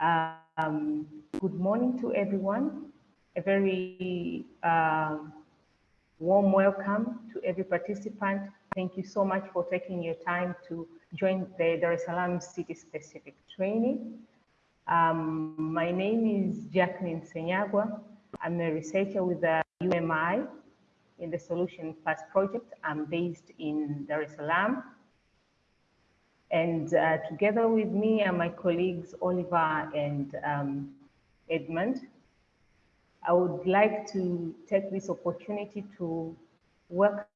Um, good morning to everyone. A very uh, warm welcome to every participant. Thank you so much for taking your time to join the Dar es Salaam City Specific Training. Um, my name is Jacqueline Senyagwa. I'm a researcher with the UMI in the Solution Plus project. I'm based in Dar es Salaam. And uh, together with me are my colleagues, Oliver and um, Edmund. I would like to take this opportunity to work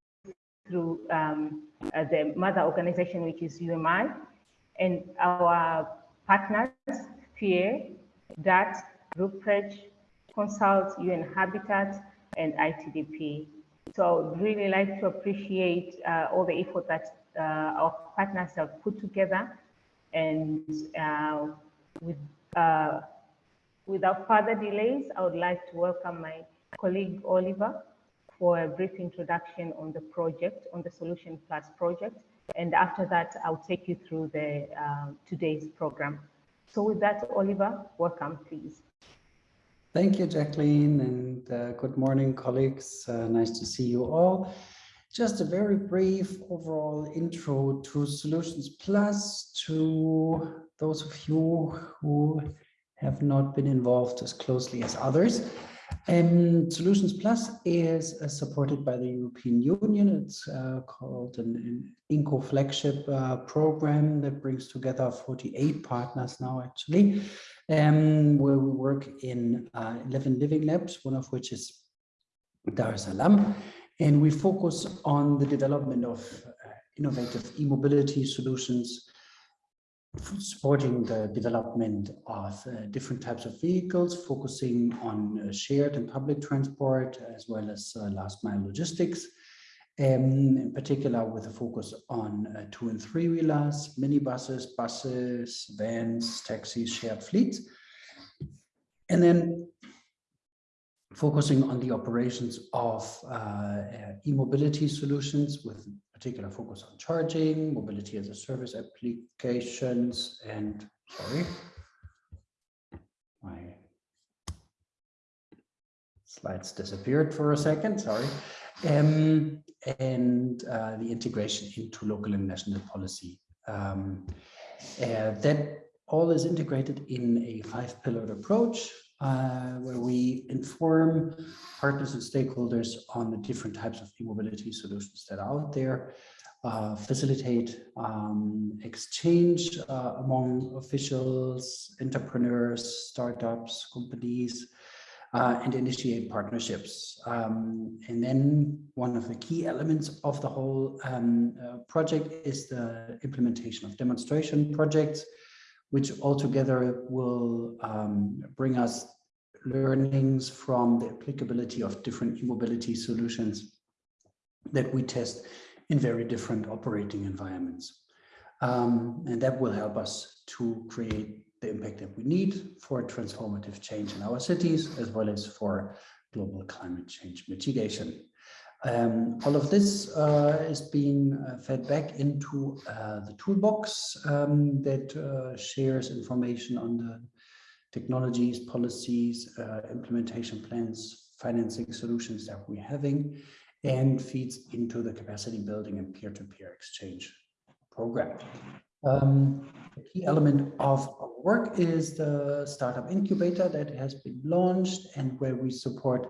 through um, uh, the mother organization, which is UMI, and our partners, FEAR, DART, Rupprecht, Consult, UN Habitat, and ITDP. So I would really like to appreciate uh, all the effort that our partners have put together. And uh, with, uh, without further delays, I would like to welcome my colleague Oliver for a brief introduction on the project, on the Solution Plus project. And after that, I'll take you through the uh, today's program. So with that, Oliver, welcome, please. Thank you, Jacqueline, and uh, good morning, colleagues. Uh, nice to see you all. Just a very brief overall intro to Solutions Plus to those of you who have not been involved as closely as others. Um, Solutions Plus is uh, supported by the European Union. It's uh, called an, an INCO flagship uh, program that brings together 48 partners now actually, um, where we work in uh, 11 living labs, one of which is Dar es Salaam. And we focus on the development of uh, innovative e-mobility solutions, supporting the development of uh, different types of vehicles, focusing on uh, shared and public transport, as well as uh, last mile logistics, um, in particular with a focus on uh, two and three wheelers, minibuses, buses, vans, taxis, shared fleets. And then focusing on the operations of uh, uh, e-mobility solutions with particular focus on charging, mobility as a service applications, and sorry, my slides disappeared for a second, sorry, um, and uh, the integration into local and national policy. Um, uh, that all is integrated in a five-pillared approach uh, where we inform partners and stakeholders on the different types of e-mobility solutions that are out there, uh, facilitate um, exchange uh, among officials, entrepreneurs, startups, companies, uh, and initiate partnerships. Um, and then one of the key elements of the whole um, uh, project is the implementation of demonstration projects, which altogether will um, bring us learnings from the applicability of different e-mobility solutions that we test in very different operating environments. Um, and that will help us to create the impact that we need for transformative change in our cities, as well as for global climate change mitigation. Um, all of this uh, is being uh, fed back into uh, the toolbox um, that uh, shares information on the technologies, policies, implementation plans, financing solutions that we're having, and feeds into the capacity building and peer-to-peer -peer exchange program. Um, a key element of our work is the startup incubator that has been launched and where we support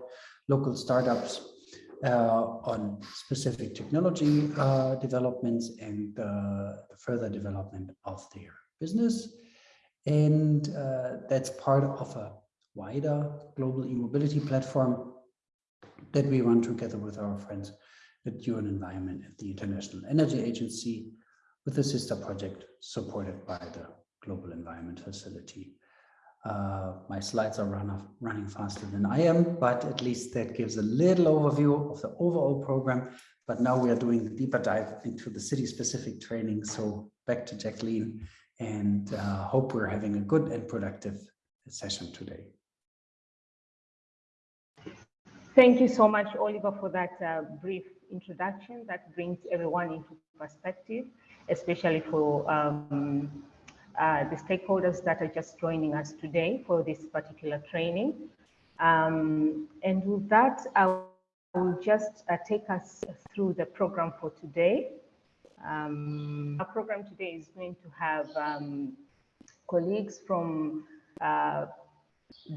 local startups on specific technology uh, developments and uh, the further development of their business. And uh, that's part of a wider global e-mobility platform that we run together with our friends at UN Environment at the International Energy Agency with a sister project supported by the Global Environment Facility. Uh, my slides are run off, running faster than I am, but at least that gives a little overview of the overall program. But now we are doing the deeper dive into the city-specific training. So back to Jacqueline and uh, hope we're having a good and productive session today. Thank you so much, Oliver, for that uh, brief introduction that brings everyone into perspective, especially for um, uh, the stakeholders that are just joining us today for this particular training. Um, and with that, I will just uh, take us through the program for today. Um, our program today is going to have um, colleagues from uh,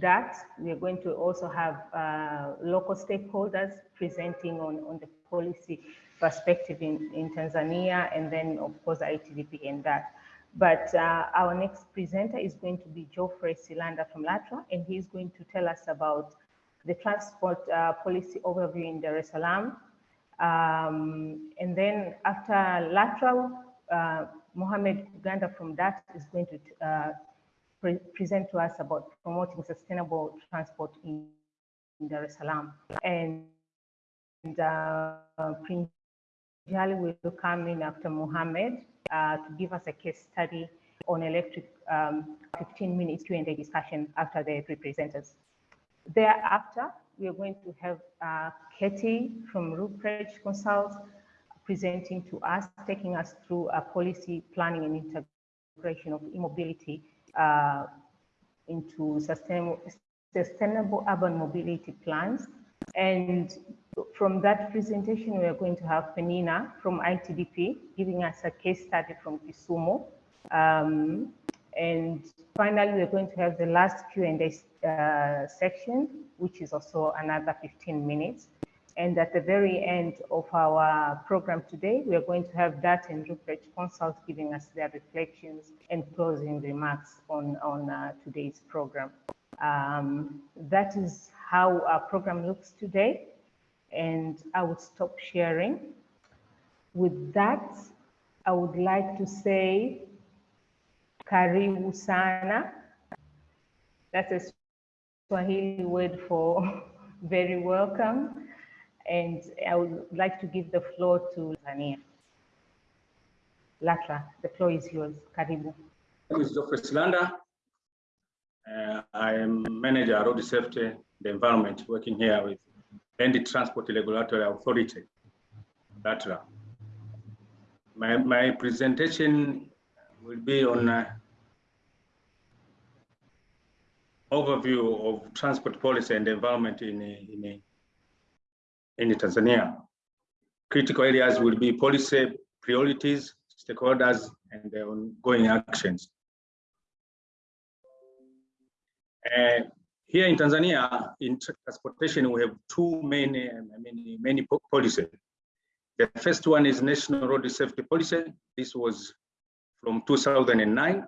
DART. We are going to also have uh, local stakeholders presenting on, on the policy perspective in, in Tanzania, and then of course ITDP and that. But uh, our next presenter is going to be Geoffrey Silanda from LATRA, and he's going to tell us about the transport uh, policy overview in Dar es Salaam. Um, and then after LATRA, uh, Mohamed Kuganda from DART is going to uh, pre present to us about promoting sustainable transport in, in Dar es Salaam. And, and uh, Prince Jali will come in after Mohamed uh, to give us a case study on electric um, 15 minutes Q&A discussion after the three presenters. Thereafter, we are going to have uh, Katie from Rupprecht Consult presenting to us, taking us through a policy planning and integration of e-mobility uh, into sustainable, sustainable urban mobility plans. And from that presentation, we are going to have Penina from ITDP giving us a case study from Kisumu. Um, and finally, we're going to have the last Q&A uh, section, which is also another 15 minutes. And at the very end of our program today, we are going to have that and Rupprecht Consult giving us their reflections and closing remarks on, on uh, today's program. Um, that is how our program looks today. And I would stop sharing. With that, I would like to say karibu sana. That's a Swahili word for very welcome. And I would like to give the floor to Tanzania. Latra, the floor is yours. Karibu. My name is. Silanda. Uh, I am manager of road safety the environment working here with Land Transport Regulatory Authority, LATRA. My, my presentation will be on uh, overview of transport policy and environment in, in, in Tanzania. Critical areas will be policy priorities, stakeholders, and the ongoing actions. Uh, here in Tanzania, in transportation, we have two main, um, I mean, many policies. The first one is National Road Safety Policy. This was from 2009,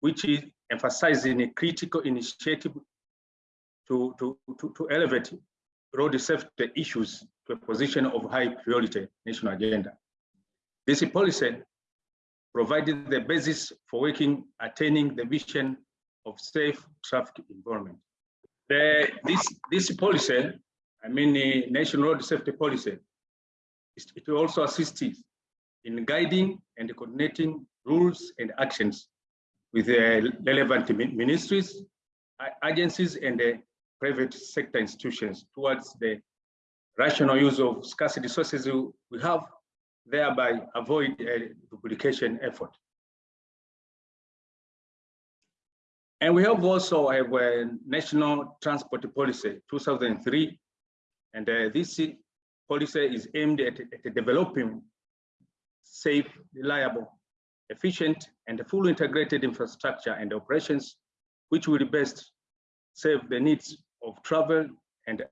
which is emphasizing a critical initiative to, to, to, to elevate road safety issues to a position of high priority national agenda. This policy provided the basis for working, attaining the vision of safe traffic environment. The, this, this policy, I mean the National Road Safety Policy, it will also assist in guiding and coordinating rules and actions with the relevant ministries, agencies, and the private sector institutions towards the rational use of scarce resources we have, thereby avoid a duplication effort. And we have also a, a national transport policy 2003, and uh, this policy is aimed at, at, developing safe, reliable, efficient, and fully integrated infrastructure and operations, which will best serve the needs of travel and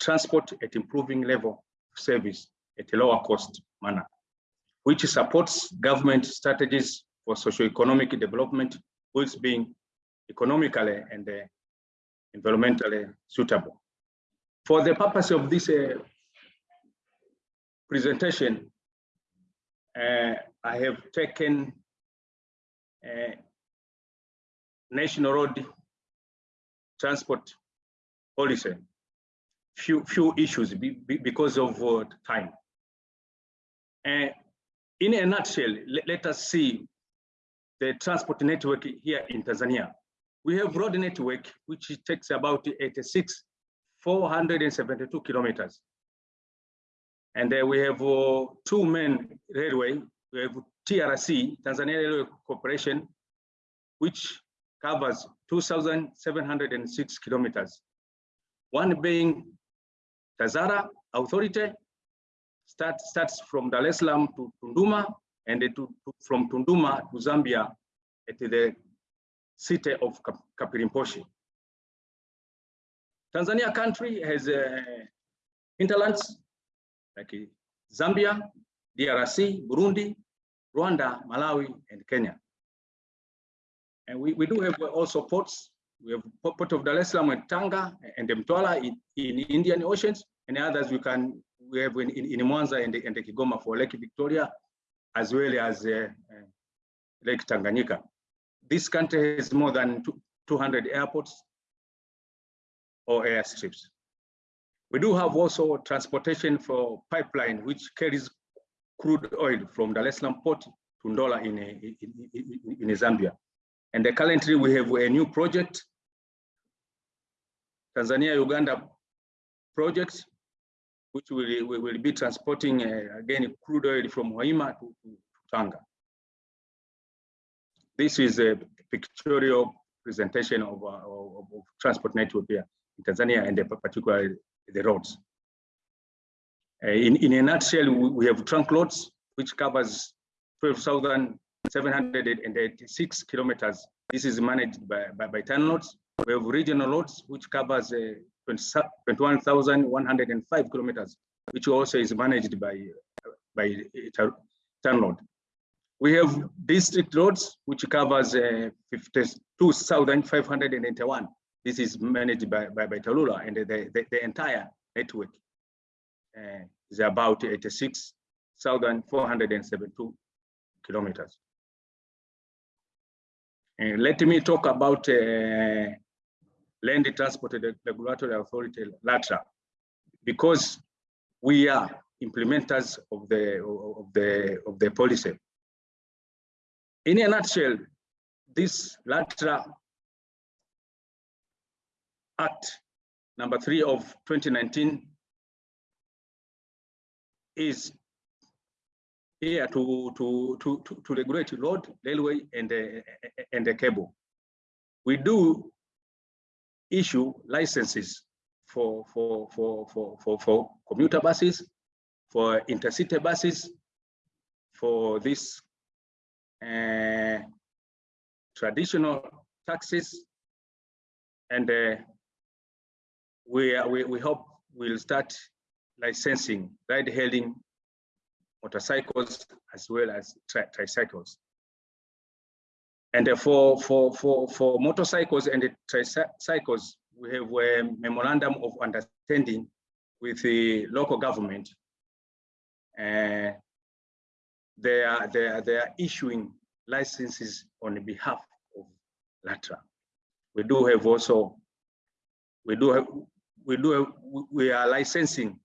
transport at improving level of service at a lower cost manner, which supports government strategies for socio-economic development, whilst being economically and uh, environmentally suitable. For the purpose of this uh, presentation, uh, I have taken national road transport policy, few, few issues be, be because of uh, time. Uh, in a nutshell, let, let us see the transport network here in Tanzania. We have road network, which takes about 86, 472 kilometers. And uh, we have uh, two main railway. We have TRC, Tanzania Railway Corporation, which covers 2,706 kilometers. One being Tazara Authority, start, starts from Dar es Salaam to Tunduma, and to, to, from Tunduma to Zambia at the city of Kapiri Mposhi. Tanzania country has uh, hinterlands like Zambia, DRC, Burundi, Rwanda, Malawi, and Kenya. And we, we do have also ports. We have Port of Dar es Salaam and Tanga and Mtwara in, in Indian Oceans, and others we can we have in, in, in Mwanza and, and Kigoma for Lake Victoria, as well as uh, uh, Lake Tanganyika. This country has more than 200 airports or airstrips. We do have also transportation for pipeline, which carries crude oil from es Salaam port to Ndola in, in, in, in Zambia. And currently we have a new project, Tanzania-Uganda project, which will, will be transporting uh, again crude oil from Hoima to, to, Tanga. This is a pictorial presentation of, uh, of, of transport network here in Tanzania and particularly the roads. Uh, in, in a nutshell, we have trunk loads, which covers 12,786 kilometers. This is managed by, by, by TANROADS. We have regional loads, which covers uh, 21,105 kilometers, which also is managed by, by TANROADS. We have district roads, which covers uh, 52,581 this is managed by, by, by TARURA and the, the, the entire network uh, is about 86,472 kilometers. And let me talk about uh, Land Transport Regulatory Authority, LATRA, because we are implementers of the, of the, of the policy. In a nutshell, this LATRA Act number three of 2019 is here to, to, to, to, to regulate road, railway, and the, and the cable. We do issue licenses for, for, for, for, for, for commuter buses, for intercity buses, for this uh, traditional taxis, and uh, we, we, we hope we'll start licensing ride-hailing motorcycles as well as tri tricycles. And for, for, for, for motorcycles and tricycles, we have a memorandum of understanding with the local government. Uh, they, are, they, are, they are issuing licenses on behalf of LATRA. We do have also, we do have, we do a, we are licensing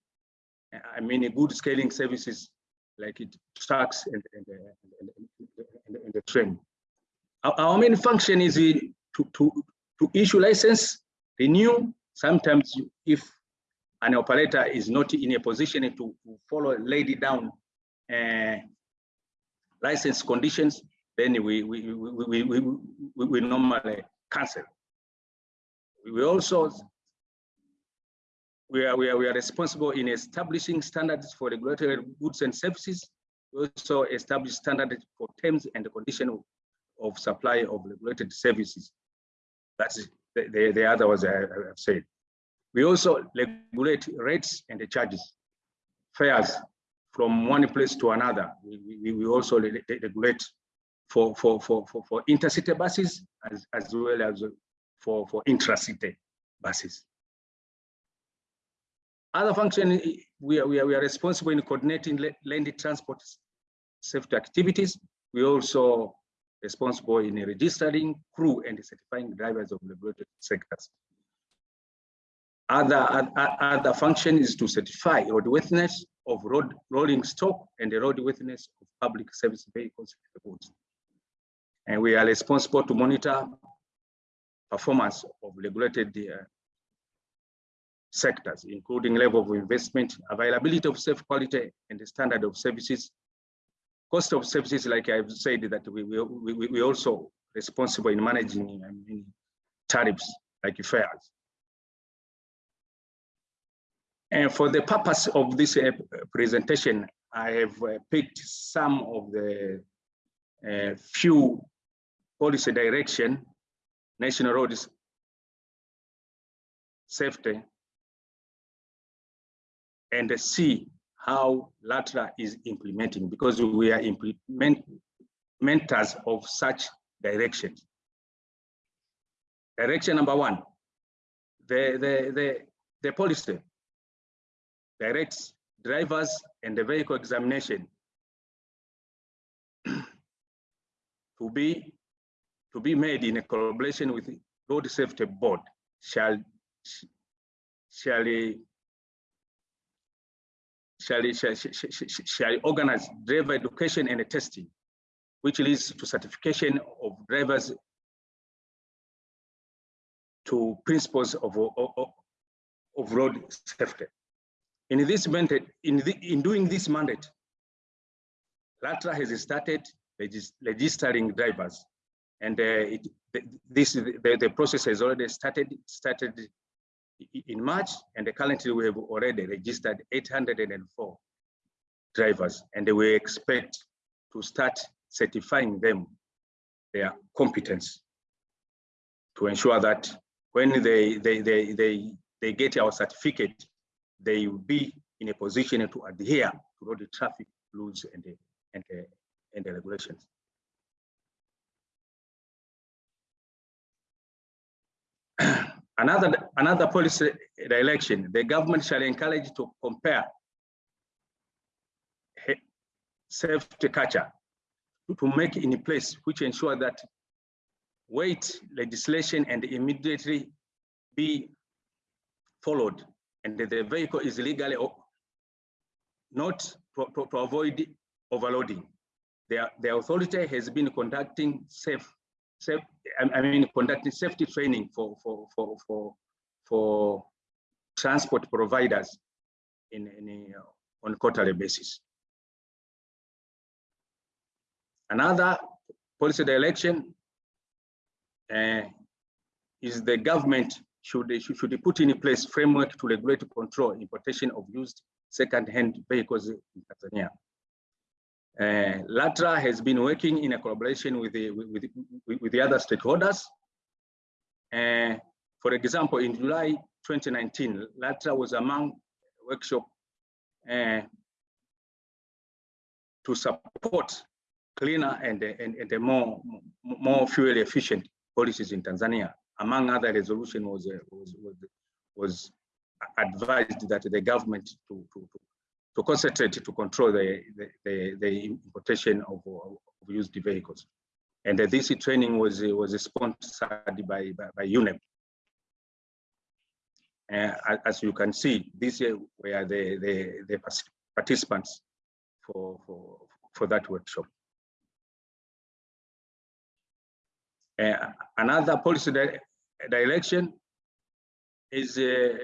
i mean good scaling services like it trucks and, and, and, and, the train our, main function is to, to to issue license renew sometimes if an operator is not in a position to, to follow laid down uh, license conditions then we we, we, we, we, we normally cancel we also we are, we are, we are responsible in establishing standards for regulatory goods and services. We also establish standards for terms and the condition of, of supply of regulated services. That's the, the, the other was I, have said. We also regulate rates and the charges, fares from one place to another. We, we, we also regulate for, for, for, for, for intercity buses as, as well as for, for intracity buses. Other function, we are, we are, we are responsible in coordinating land transport safety activities. We also responsible in registering crew and certifying drivers of regulated sectors. Other, other, function is to certify roadworthiness of road rolling stock and the roadworthiness of public service vehicles and we are responsible to monitor performance of regulated uh, sectors, including level of investment, availability of safe quality, and the standard of services, cost of services, like I've said, that we we we, we also responsible in managing I mean, tariffs like fares. And for the purpose of this uh, presentation, I have uh, picked some of the uh, few policy direction, national roads safety, and see how LATRA is implementing because we are implementers of such directions. Direction number one, the, the, the, the policy directs drivers and the vehicle examination to be to be made in a collaboration with road safety board shall shall shall, shall, shall, shall organize driver education and testing, which leads to certification of drivers to principles of, of, of road safety. In this mandate, in, the, in doing this mandate, LATRA has started regis registering drivers, and uh, it, this the, the process has already started started in March, and currently we have already registered 804 drivers, and we expect to start certifying them their competence to ensure that when they they they they, they get our certificate, they will be in a position to adhere to all the traffic rules and the, and the, and the regulations. Another, another policy direction, the government shall encourage to compare safety culture to make in place which ensure that weight legislation and immediately be followed and the vehicle is legally not to, to, to avoid overloading. The, the authority has been conducting safe safe, I mean, conducting safety training for, for, for, for, for transport providers in, in uh, on quarterly basis. Another policy direction uh, is the government should, should put in place framework to regulate control importation of used second-hand vehicles in Tanzania. Uh, LATRA has been working in a collaboration with the, with, with, with the other stakeholders. Uh, for example, in July 2019, LATRA was among workshop uh, to support cleaner and, and, and more, more fuel efficient policies in Tanzania. Among other resolution was, was, was, was advised that the government to, to, to concentrate to control the, the, the, importation of, of, used vehicles. And uh, this training was, was sponsored by, by, by UNEP. Uh, as you can see, these were the, the, the participants for, for, for that workshop. Uh, another policy direction is uh,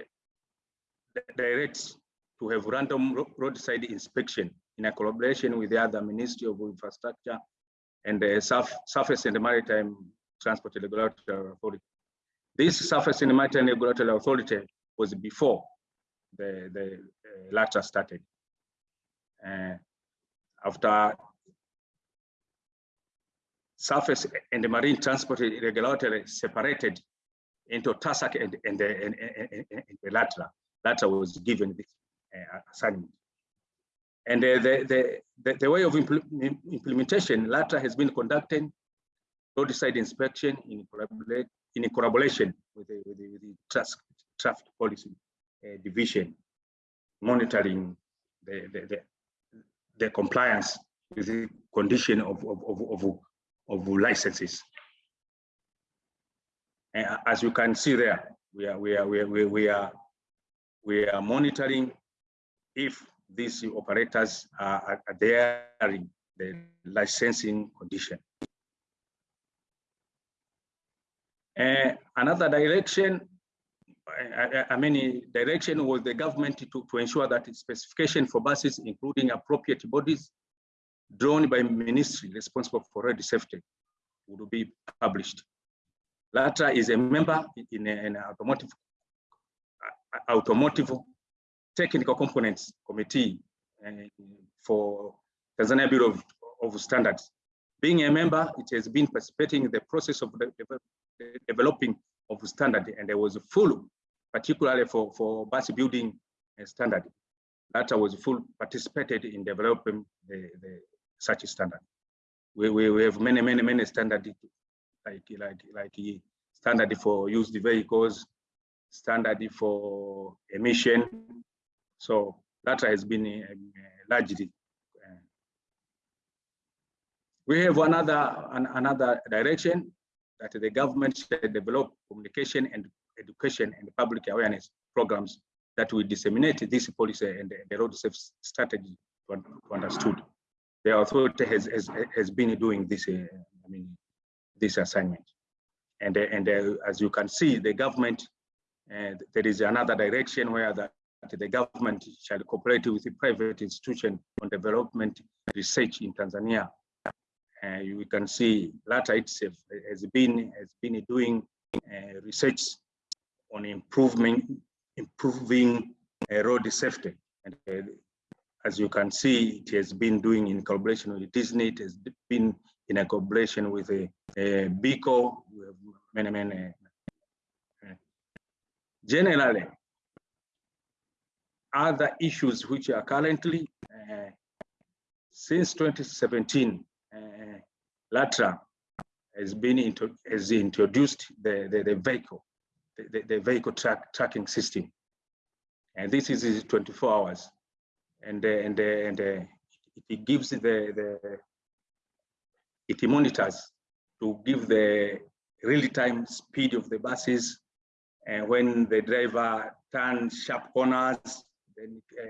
directs to have random roadside inspection in a collaboration with the other Ministry of Infrastructure and the Surf, Surface and Maritime Transport Regulatory Authority. This Surface and Maritime Regulatory Authority was before the, the uh, LATRA started. Uh, after surface and the marine transport regulatory separated into TASAC and, and, the, and, and, and the LATRA. LATRA was given this uh, assignment. And uh, the, the, the, way of impl implementation, LATRA has been conducting roadside inspection in, in collaboration with the, with the, with the traffic policy uh, division, monitoring the, the, the, the, compliance with the condition of, of, of, of, of licenses. As you can see there, we are, we are, we are, we are, we are monitoring if these operators are adhering the licensing condition. Uh, another direction, I, I, mean, direction was the government to, to ensure that specification for buses, including appropriate bodies, drawn by ministry responsible for road safety would be published. LATRA is a member in an automotive automotive technical components committee uh, for Tanzania Bureau of, of, Standards. Being a member, it has been participating in the process of developing of standard, and there was a full, particularly for, for bus building standard, that was full participated in developing the, the such a standard. We, we, we have many, many, many standard like, like, like standard for used vehicles, standard for emission. So that has been uh, largely. Uh, we have another an, another direction that the government should develop communication and education and public awareness programs that will disseminate this policy and the road safety strategy to, to understood. The authority has, has, has been doing this, uh, I mean, this assignment. And, and uh, as you can see, the government and there is another direction where the, the government shall cooperate with the private institution on development research in Tanzania. Uh, you can see LATRA itself has been has been doing uh, research on improving uh, road safety and uh, as you can see it has been doing in collaboration with Disney it has been in a collaboration with a, a BICO many many Generally, other issues which are currently, uh, since 2017, uh, LATRA has been into, has introduced the, the, the vehicle, the, the vehicle track, tracking system. And this is 24 hours. And, uh, and, uh, and uh, it gives the, the, it monitors to give the real-time speed of the buses and when the driver turns sharp corners, then uh,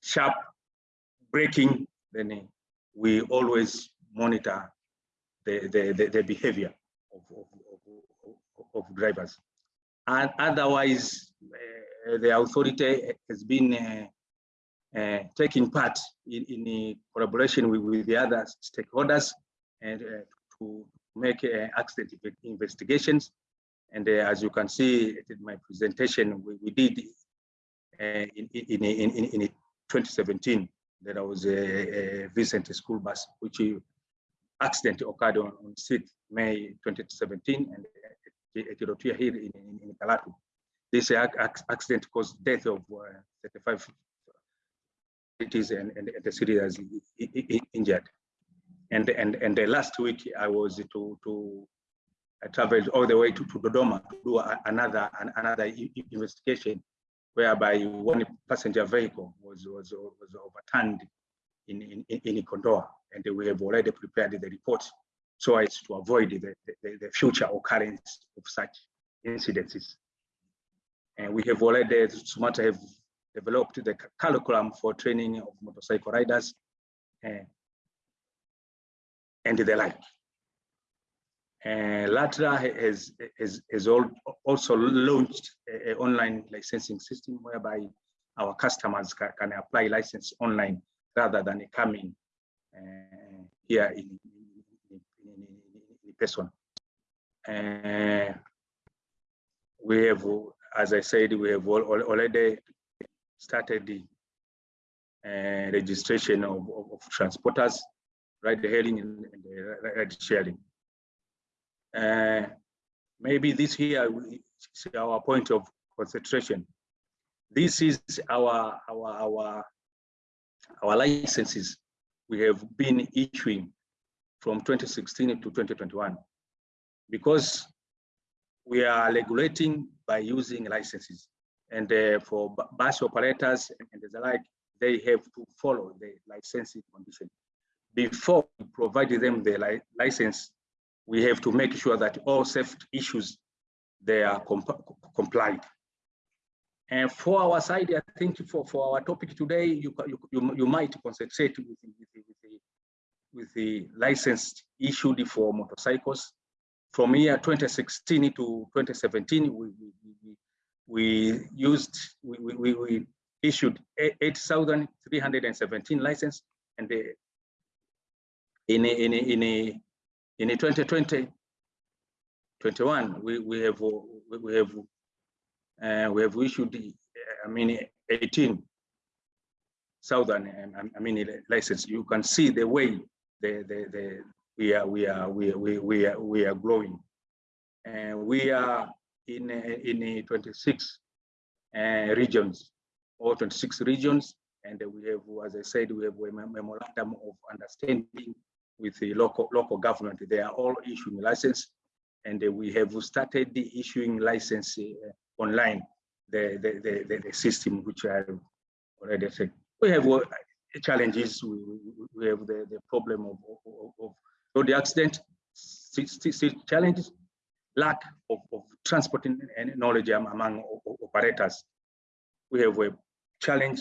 sharp braking, then we always monitor the, the, the, the behavior of, of, of, of, drivers. And otherwise, uh, the authority has been uh, uh, taking part in, in collaboration with, with, the other stakeholders and uh, to make uh, accident investigations and uh, as you can see in my presentation, we, we did uh, in, in, in, in, 2017, there was a, a school bus, which accident occurred on, on 6th May 2017, and it appeared here in, in, in Karatu. This accident caused death of uh, 35 cities and, and, the city has injured. And, and, and the last week I was to, to I traveled all the way to, to Dodoma to do a, another an, another investigation whereby one passenger vehicle was was, was overturned in, in, in Kondoa, and we have already prepared the report so as to avoid the, the, the future occurrence of such incidences. And we have already, SUMATRA have developed the curriculum for training of motorcycle riders and, and the like. LATRA has, has, has also launched an online licensing system whereby our customers can, can apply license online rather than coming uh, here in, in, in, in person. Uh, we have, as I said, we have already started the uh, registration of, of, of, transporters, ride hailing and, and ride sharing. Uh, maybe this here is our point of concentration. This is our, our, our, our licenses we have been issuing from 2016 to 2021 because we are regulating by using licenses and uh, for bus operators and the like they have to follow the licensing condition before provide them the li license we have to make sure that all safety issues they are comp complied. And for our side, I think for, for our topic today, you, you, you might concentrate with, with, with, the, with the license issued for motorcycles. From year 2016 to 2017, we, we, we used, we, we, we issued 8,317 license and the in a, in a, in a, in a 2020, 21, we, we have, we have, uh, we have issued, I mean, 18 southern, um, I mean, license. You can see the way the, the, the, we are, we are, we we, we are, we are growing. And we are in, in 26 uh, regions, or 26 regions. And we have, as I said, we have a memorandum of understanding with the local local government. They are all issuing license, and we have started the issuing license uh, online. The, the the, the system which I already said. We have uh, challenges. We, we have the, the problem of, of, road accident, challenges, lack of, of transport and knowledge among operators. We have a challenge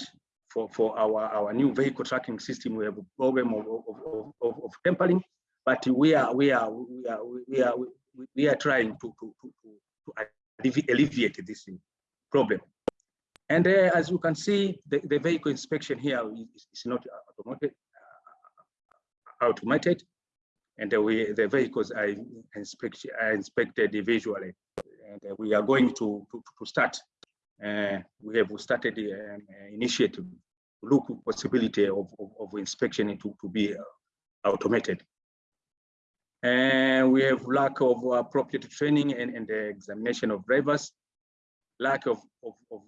for, for our, our new vehicle tracking system. We have a problem of, of, of, of tampering, but we are we are we are we are we are trying to to to, to alleviate this problem. And uh, as you can see, the, the vehicle inspection here is, is not automated, uh, automated, and uh, we the vehicles are, inspect, are inspected visually. And uh, we are going to to, to start. Uh, we have started um, initiative look possibility of, of, of inspection to, to be uh, automated. And we have lack of appropriate training and, and the examination of drivers, lack of, of, of,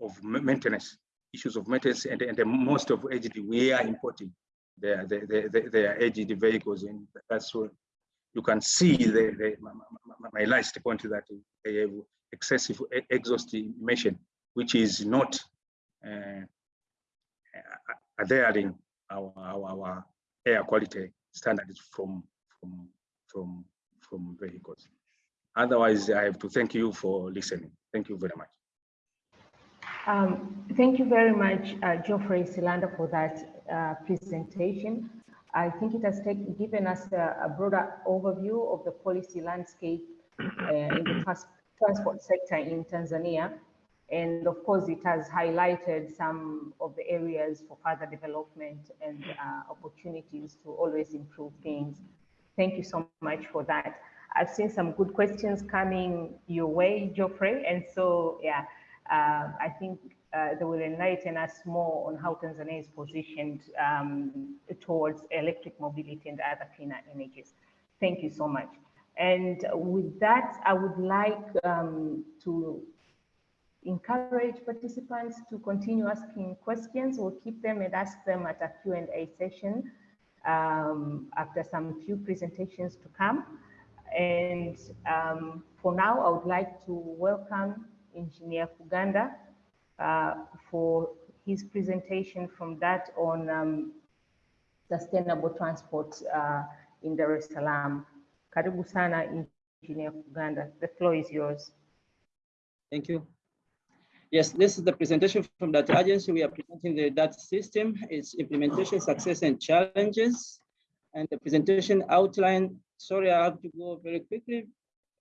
of, maintenance, issues of maintenance, and, and most of aged, we are importing their, their, their, their aged vehicles. And that's what you can see the, my, my last point that they have excessive exhaust emission, which is not uh, adhering our, our, our air quality standards from, from, from, from vehicles. Otherwise, I have to thank you for listening. Thank you very much. Um, thank you very much, uh, Geoffrey Silanda, for that uh, presentation. I think it has given us a, a, broader overview of the policy landscape uh, in the trans transport sector in Tanzania. And of course, it has highlighted some of the areas for further development and uh, opportunities to always improve things. Thank you so much for that. I've seen some good questions coming your way, Geoffrey. And so, yeah, uh, I think uh, they will enlighten us more on how Tanzania is positioned um, towards electric mobility and other cleaner energies. Thank you so much. And with that, I would like um, to encourage participants to continue asking questions. We'll keep them and ask them at a Q&A session um, after some few presentations to come. And um, for now, I would like to welcome Engineer Kuganda uh, for his presentation from DART on um, sustainable transport uh, in Dar es Salaam. Karibu sana, Engineer Kuganda. The floor is yours. Thank you. Yes, this is the presentation from DART agency. We are presenting the DART system, its implementation success and challenges. And the presentation outline, sorry, I have to go very quickly.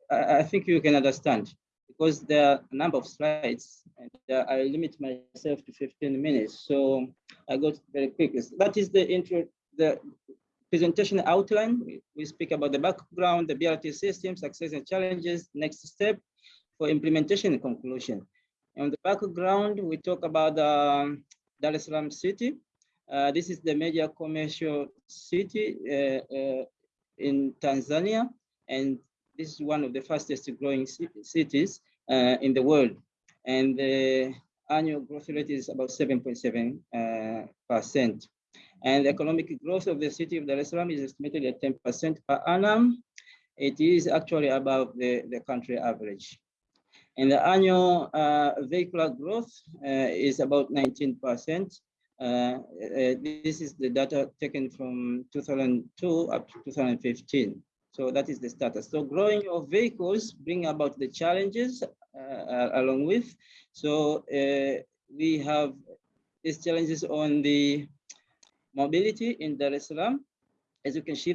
I, I think you can understand because there are a number of slides and uh, I limit myself to 15 minutes. So I go very quickly. That is the intro, the presentation outline. We, speak about the background, the BRT system, success and challenges, next step for implementation and conclusion. On the background, we talk about um, Dar es Salaam city. Uh, this is the major commercial city uh, uh, in Tanzania, and this is one of the fastest growing cities uh, in the world. And the annual growth rate is about 7.7 uh, percent. And the economic growth of the city of Dar es Salaam is estimated at 10% per annum. It is actually above the, the country average. And the annual uh, vehicular growth uh, is about 19%. Uh, uh, this is the data taken from 2002 up to 2015. So that is the status. So growing of vehicles bring about the challenges uh, along with. So uh, we have these challenges on the mobility in Dar es Salaam. As you can see,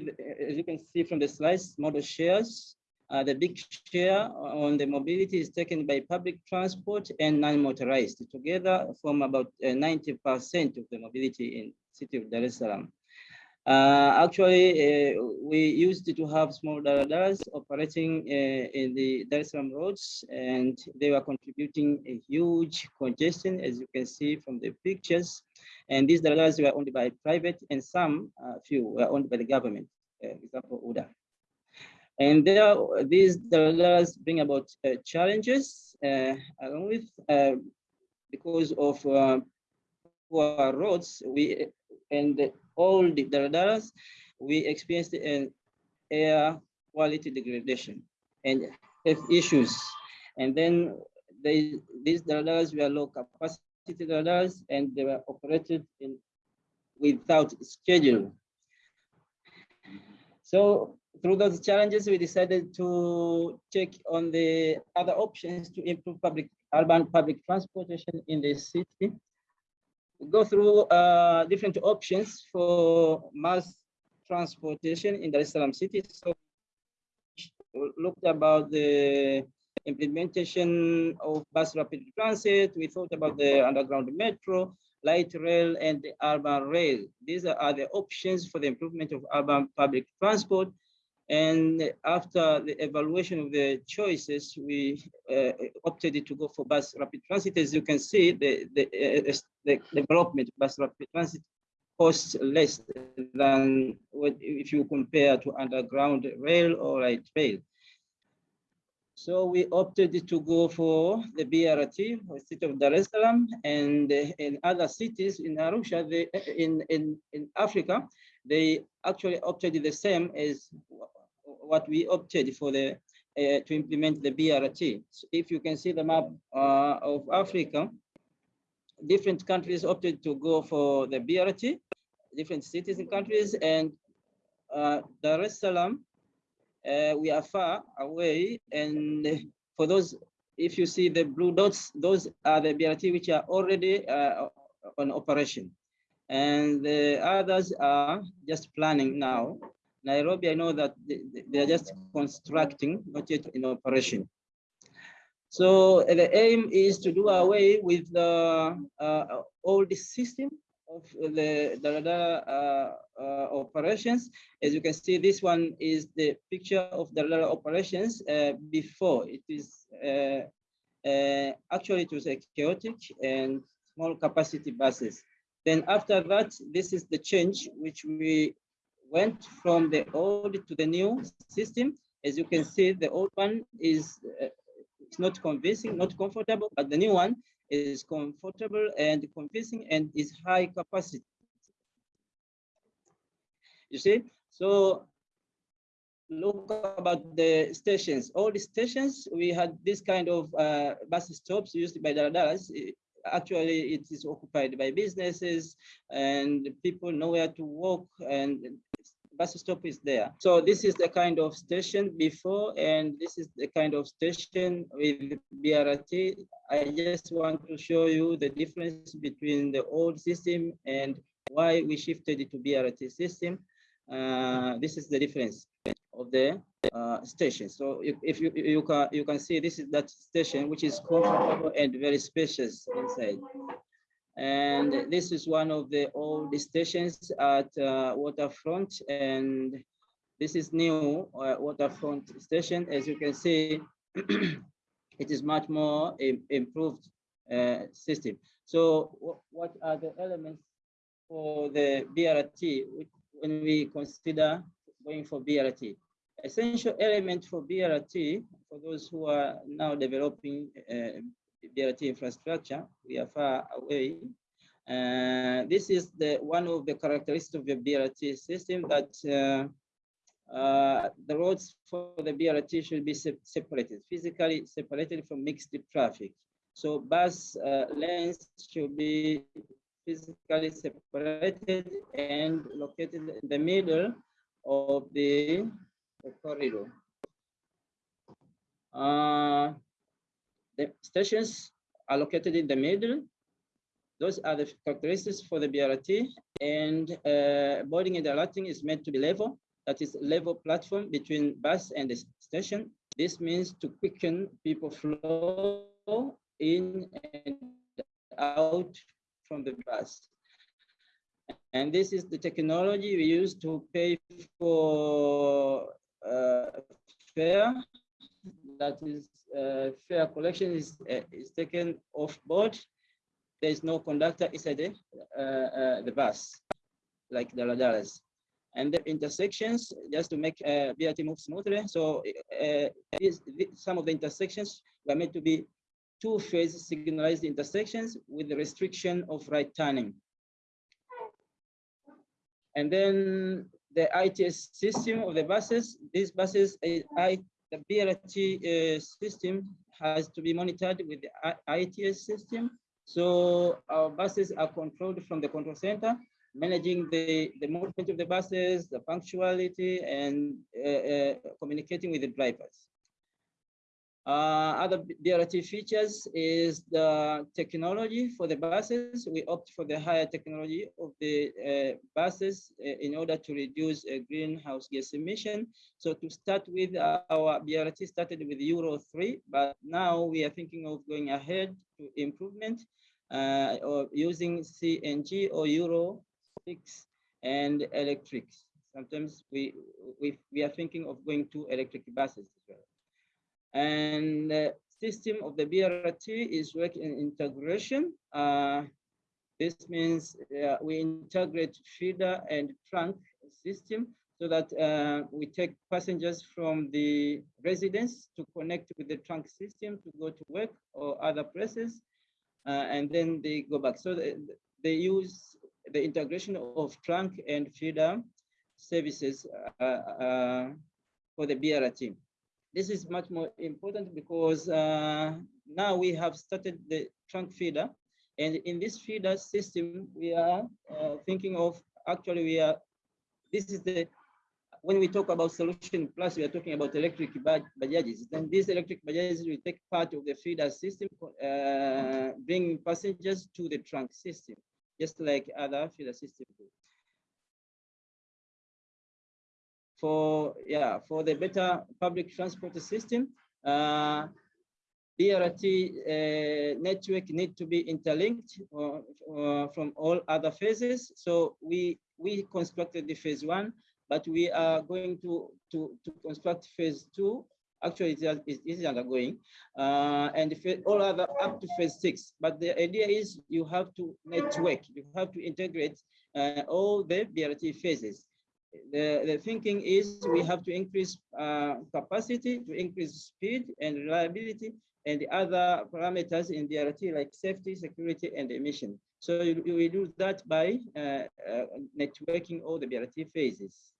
as you can see from the slides, model shares Uh, the big share on the mobility is taken by public transport and non-motorized. Together form about 90% of the mobility in city of Dar es Salaam. Uh, actually, uh, we used to have small daladas operating uh, in the Dar es Salaam roads, and they were contributing a huge congestion, as you can see from the pictures. And these daladas were owned by private, and some uh, few were owned by the government, uh, example UDA. And there, these daladas bring about uh, challenges, along with because of poor roads. We and all the daladas, we experienced an air quality degradation and health issues. And then they, these daladas were low capacity daladas and they were operated in without schedule. So through those challenges, we decided to check on the other options to improve public urban public transportation in the city go through uh, different options for mass transportation in the es city. So looked about the implementation of bus rapid transit. We thought about the underground metro, light rail, and the urban rail. These are the options for the improvement of urban public transport. And after the evaluation of the choices, we uh, opted to go for bus rapid transit. As you can see, the, the, uh, the development bus rapid transit costs less than what if you compare to underground rail or light rail. So we opted to go for the BRT the city of Dar es Salaam and in other cities in Arusha, they, in, in, in Africa, they actually opted the same as what we opted for the uh, to implement the BRT. So if you can see the map uh, of Africa, different countries opted to go for the BRT, different cities and countries, and uh, Dar es Salaam, we are far away. And for those, if you see the blue dots, those are the BRT which are already uh, on operation. And the others are just planning now. Nairobi, I know that they, are just constructing, not yet in operation. So the aim is to do away with the uh, old system of the Dalada uh, uh, operations. As you can see, this one is the picture of the Dalada operations uh, before. It is uh, uh, actually it was a chaotic and small capacity buses. Then after that, this is the change which we went from the old to the new system. As you can see, the old one is uh, it's not convincing, not comfortable, but the new one is comfortable and convincing and is high capacity. You see, so look about the stations. All the stations, we had this kind of uh, bus stops used by the Dallas actually it is occupied by businesses and people know where to walk and bus stop is there. So this is the kind of station before, and this is the kind of station with BRT. I just want to show you the difference between the old system and why we shifted to BRT system. Uh, this is the difference of the uh, station. So if, if you you can you can see this is that station which is comfortable and very spacious inside. And this is one of the old stations at uh, Waterfront. And this is new uh, Waterfront station. As you can see, it is much more improved uh, system. So what are the elements for the BRT when we consider going for BRT? Essential element for BRT, for those who are now developing uh, BRT infrastructure. We are far away. Uh, this is the one of the characteristics of the BRT system that uh, uh, the roads for the BRT should be se separated, physically separated from mixed traffic. So bus uh, lanes should be physically separated and located in the middle of the, the corridor. Uh, the stations are located in the middle. Those are the characteristics for the BRT and uh, boarding and alerting is meant to be level. that is level platform between bus and the station. This means to quicken people flow in and out from the bus. And this is the technology we use to pay for uh, fare. That is, uh, collection is, uh, is taken off board. There is no conductor inside the, uh, uh, the bus, like the Ladaras. And the intersections, just to make uh, BRT move smoothly. So uh, this, some of the intersections were meant to be two-phase signalized intersections with the restriction of right turning. And then the ITS system of the buses, these buses, uh, I, the BRT uh, system has to be monitored with the ITS system. So our buses are controlled from the control center, managing the, the movement of the buses, the punctuality, and uh, uh, communicating with the drivers. Uh, other BRT features is the technology for the buses. We opt for the higher technology of the uh, buses uh, in order to reduce greenhouse gas emission. So to start with, our BRT started with Euro 3, but now we are thinking of going ahead to improvement uh, or using CNG or Euro 6 and electric. Sometimes we, we, we are thinking of going to electric buses as well. And the system of the BRT is working in integration. Uh, this means uh, we integrate feeder and trunk system so that uh, we take passengers from the residence to connect with the trunk system to go to work or other places, uh, and then they go back. So they, they use the integration of trunk and feeder services uh, uh, for the BRT this is much more important because uh, now we have started the trunk feeder. And in this feeder system, we are uh, thinking of, actually we are, this is the, when we talk about solution plus, we are talking about electric bajajes. Then these electric bajajes will take part of the feeder system, uh, bringing passengers to the trunk system, just like other feeder systems do. For yeah for the better public transport system. Uh, BRT uh, network need to be interlinked uh, uh, from all other phases. So we we constructed the phase one, but we are going to to to construct phase two. Actually, it is, it is undergoing, uh, and all other up to phase six. But the idea is you have to network, you have to integrate uh, all the BRT phases the, the thinking is we have to increase uh, capacity, to increase speed and reliability, and the other parameters in BRT like safety, security, and emission. So we do that by uh, uh, networking all the BRT phases.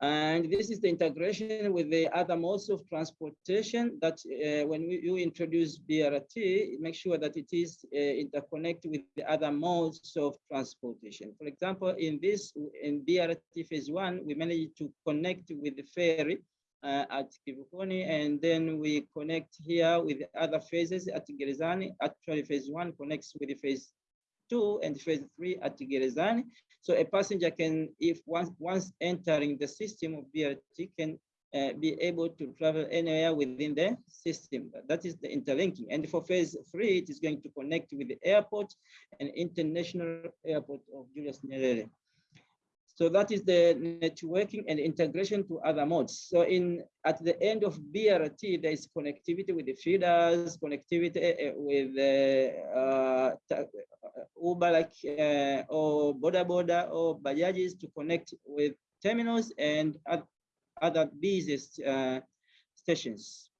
And this is the integration with the other modes of transportation that uh, when we, you introduce BRT, make sure that it is uh, interconnected with the other modes of transportation. For example, in this, in BRT phase one, we managed to connect with the ferry uh, at Kivukoni, and then we connect here with other phases at Gerezani. Actually, phase one connects with the phase two and phase three at Gerezani. So a passenger can, if once, once entering the system of BRT, can uh, be able to travel anywhere within the system. That is the interlinking. And for phase three, it is going to connect with the airport and international airport of Julius Nyerere. So that is the networking and integration to other modes. So in at the end of BRT, there is connectivity with the feeders, connectivity uh, with uh, uh, Uber like uh, or Boda Boda or Bajajis to connect with terminals and other business uh, stations.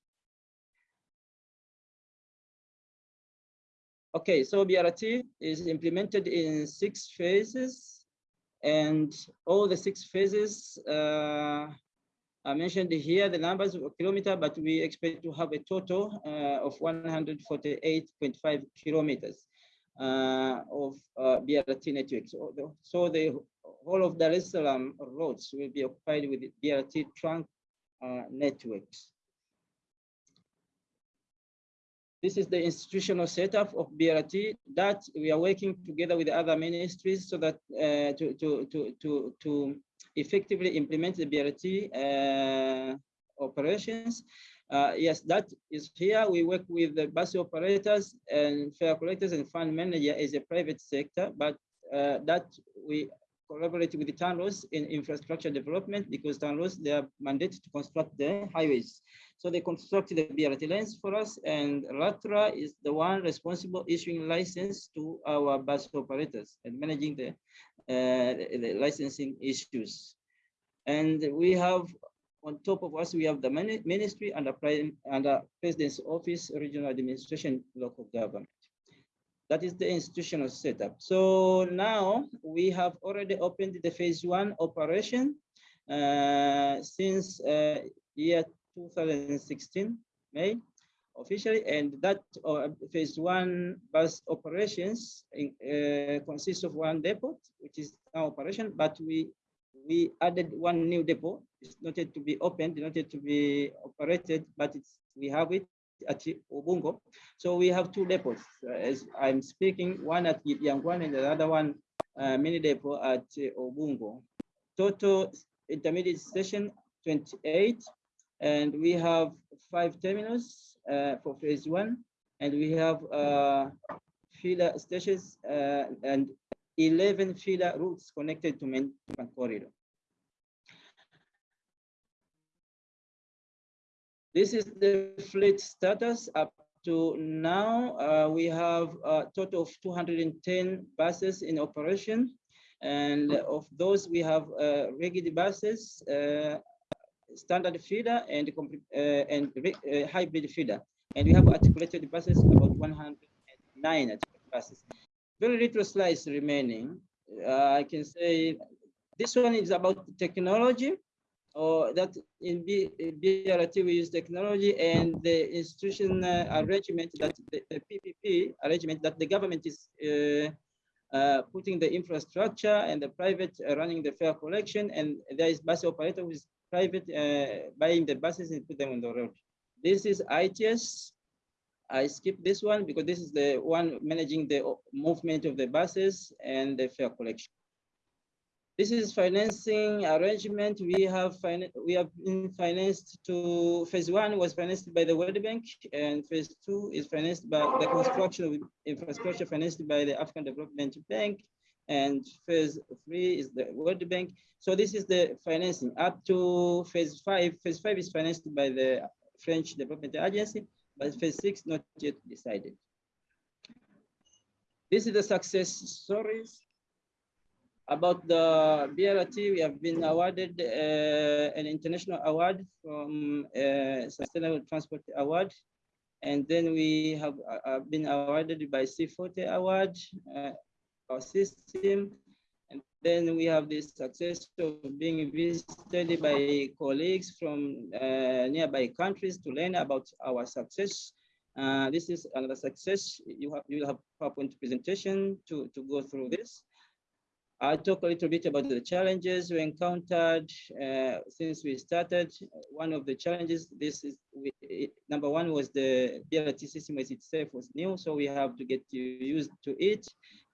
Okay, so BRT is implemented in six phases. And all the six phases uh, I mentioned here the numbers of kilometer, but we expect to have a total uh, of 148.5 kilometers uh, of uh, BRT network. So the, so the whole of Dar es Salaam roads will be occupied with BRT trunk uh, networks. This is the institutional setup of BRT that we are working together with other ministries so that uh, to, to, to, to, to effectively implement the BRT uh, operations. Uh, yes, that is here. We work with the bus operators and fare collectors and fund manager as a private sector, but uh, that we collaborate with the TANROADS in infrastructure development because TANROADS, they are mandated to construct the highways. So they construct the BRT lines for us and LATRA is the one responsible issuing license to our bus operators and managing the, uh, the, licensing issues. And we have on top of us, we have the ministry the, and the president's office, regional administration, local government. That is the institutional setup. So now we have already opened the phase one operation uh, since uh, year 2016, May, officially, and that uh, phase one bus operations in, uh, consists of one depot, which is now operation, but we we added one new depot. It's not yet to be opened, not yet to be operated, but it's we have it at Ubungo. So we have two depots uh, as I'm speaking, one at Jangwani and the other one uh, mini depot at Ubungo. Total intermediate station 28, and we have five terminals uh, for phase one, and we have uh, feeder stations uh, and 11 feeder routes connected to main corridor. This is the fleet status up to now. Uh, we have a total of 210 buses in operation. And of those, we have uh, regular buses, uh, standard feeder, and, uh, and uh, hybrid feeder. And we have articulated buses, about 109 buses. Very little slides remaining. Uh, I can say this one is about technology or that in B, BRT we use technology and the institution uh, arrangement that the, the, PPP arrangement that the government is uh, uh, putting the infrastructure and the private uh, running the fare collection and there is bus operator who is private uh, buying the buses and put them on the road. This is ITS. I skip this one because this is the one managing the movement of the buses and the fare collection. This is financing arrangement. We have we have been financed to phase one was financed by the World Bank, and phase two is financed by the construction of infrastructure financed by the African Development Bank, and phase three is the World Bank. So this is the financing up to phase five. Phase five is financed by the French Development Agency, but phase six not yet decided. This is the success stories about the BRT, we have been awarded uh, an international award from uh, Sustainable Transport Award. And then we have uh, been awarded by C40 Award, uh, our system. And then we have the success of being visited by colleagues from uh, nearby countries to learn about our success. Uh, this is another success. You have you will have PowerPoint presentation to, to go through this. I'll talk a little bit about the challenges we encountered uh, since we started. One of the challenges, this is we, it, number one was the BRT system as itself was new, so we have to get used to it,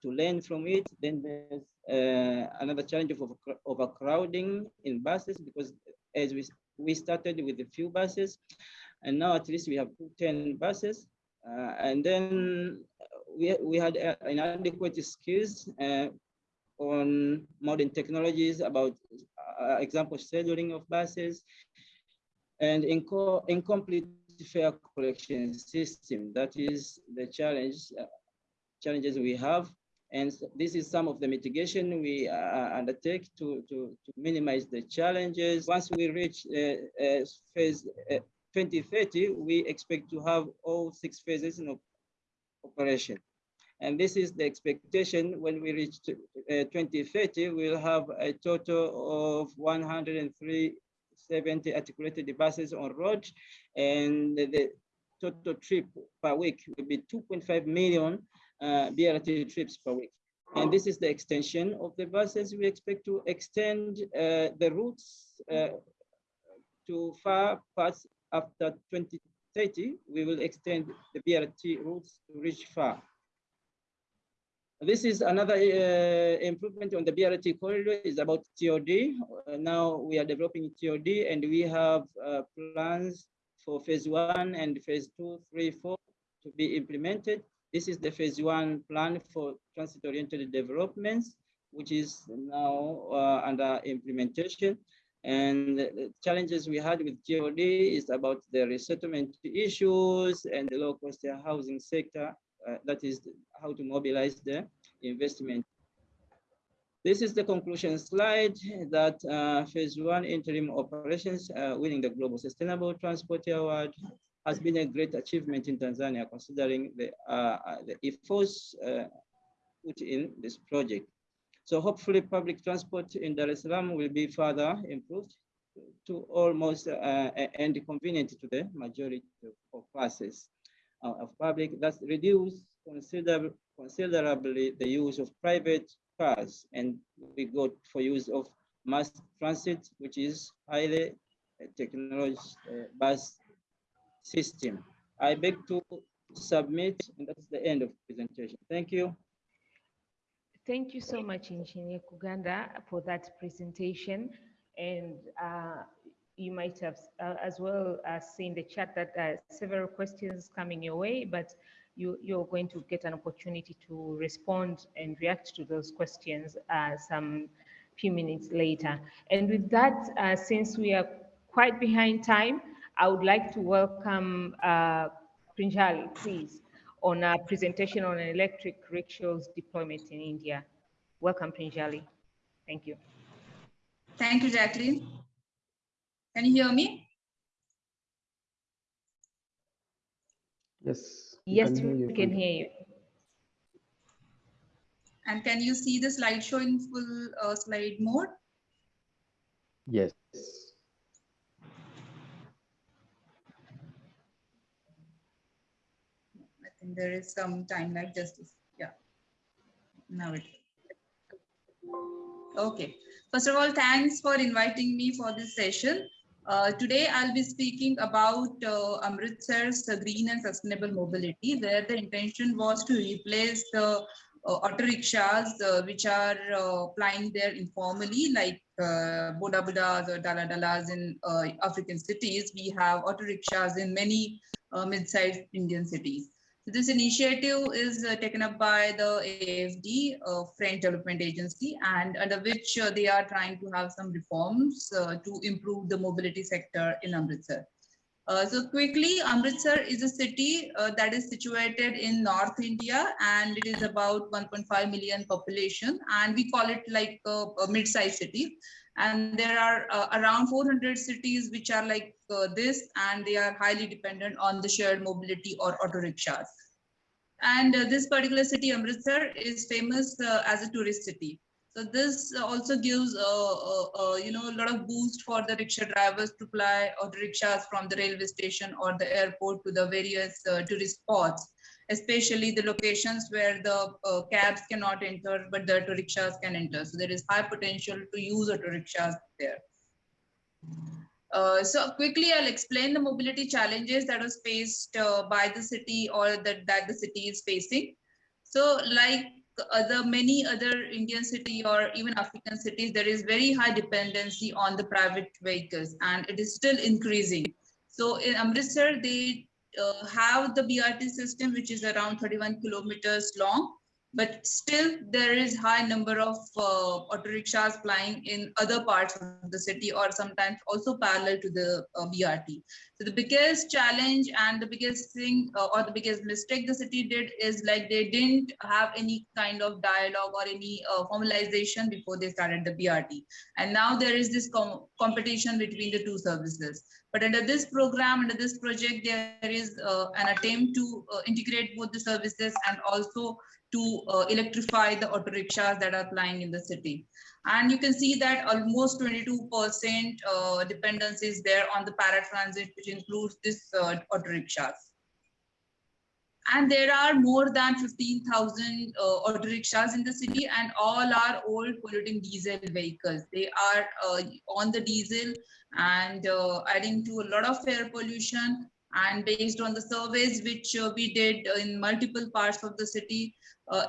to learn from it. Then there's uh, another challenge of overcrowding in buses because as we we started with a few buses, and now at least we have 10 buses. Uh, and then we, we had uh, inadequate skills uh, on modern technologies about uh, example scheduling of buses and inco incomplete fare collection system. That is the challenge uh, challenges we have. And this is some of the mitigation we uh, undertake to, to, to minimize the challenges. Once we reach uh, uh phase uh, 2030, we expect to have all six phases in operation. And this is the expectation when we reach to, uh, 2030, we'll have a total of 170 articulated buses on road and the total trip per week will be 2.5 million uh, BRT trips per week. And this is the extension of the buses. We expect to extend uh, the routes uh, to far parts after 2030. We will extend the BRT routes to reach far. This is another uh, improvement on the BRT corridor is about TOD. Now we are developing TOD and we have uh, plans for phase one and phase two, three, four to be implemented. This is the phase one plan for transit-oriented developments, which is now uh, under implementation. And the challenges we had with TOD is about the resettlement issues and the low cost housing sector. Uh, that is how to mobilize the investment. This is the conclusion slide that uh, phase one interim operations uh, winning the Global Sustainable Transport Award has been a great achievement in Tanzania considering the, uh, the efforts uh, put in this project. So hopefully public transport in Dar es Salaam will be further improved to almost uh, and convenient to the majority of classes uh, of public. That's reduce considerably, considerably the use of private cars and we go for use of mass transit, which is highly technology uh, bus system. I beg to submit, and that's the end of presentation. Thank you. Thank you so much, Engineer Kuganda, for that presentation. And uh, you might have uh, as well as seen the chat that uh, several questions coming your way, but you, you're going to get an opportunity to respond and react to those questions uh, some few minutes later. And with that, uh, since we are quite behind time, I would like to welcome uh, please, on a presentation on electric rickshaws deployment in India. Welcome, Prinjali. Thank you. Thank you, Jacqueline. Can you hear me? Yes. Yes, can hear we you, can hear you. And can you see the slideshow in full uh, slide mode? Yes. I think there is some time like justice. Yeah. Now it. Okay. First of all, thanks for inviting me for this session. Uh, today, I'll be speaking about uh, Amritsar's uh, green and sustainable mobility, where the intention was to replace the uh, auto rickshaws, uh, which are uh, plying there informally, like Boda Bodas or Dala Dalas in African cities. We have auto rickshaws in many mid-sized Indian cities. This initiative is uh, taken up by the AFD, uh, French Development Agency, and under which uh, they are trying to have some reforms uh, to improve the mobility sector in Amritsar. Uh, so quickly, Amritsar is a city uh, that is situated in North India and it is about 1.5 million population and we call it like a, a mid-sized city. And there are around 400 cities which are like this and they are highly dependent on the shared mobility or auto rickshaws. And uh, this particular city, Amritsar, is famous uh, as a tourist city. So this also gives, uh, uh, you know, a lot of boost for the rickshaw drivers to fly auto rickshaws from the railway station or the airport to the various uh, tourist spots, especially the locations where the uh, cabs cannot enter, but the rickshaws can enter. So there is high potential to use auto rickshaws there. Uh, so quickly, I'll explain the mobility challenges that was faced uh, by the city or that, that the city is facing. So like other many other Indian city or even African cities, there is very high dependency on the private vehicles and it is still increasing. So in Amritsar, they uh, have the BRT system, which is around 31 kilometers long, but still there is high number of uh, auto rickshaws flying in other parts of the city or sometimes also parallel to the uh, BRT. So the biggest challenge and the biggest thing uh, or the biggest mistake the city did is like they didn't have any kind of dialogue or any uh, formalization before they started the BRT. And now there is this com competition between the two services. But under this program, under this project, there is uh, an attempt to uh, integrate both the services and also to uh, electrify the auto rickshaws that are plying in the city. And you can see that almost 22% uh, dependence is there on the paratransit, which includes this uh, auto rickshaws. And there are more than 15,000 uh, auto rickshaws in the city and all are old polluting diesel vehicles. They are uh, on the diesel and uh, adding to a lot of air pollution. And based on the surveys which uh, we did in multiple parts of the city,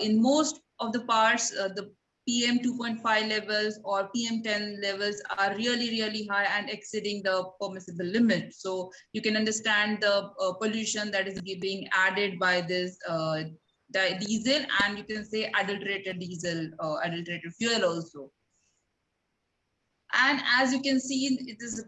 in most of the parts, uh, the PM 2.5 levels or PM 10 levels are really, really high and exceeding the permissible limit. So you can understand the uh, pollution that is being added by this uh, diesel and you can say adulterated diesel or adulterated fuel also. And as you can see, it is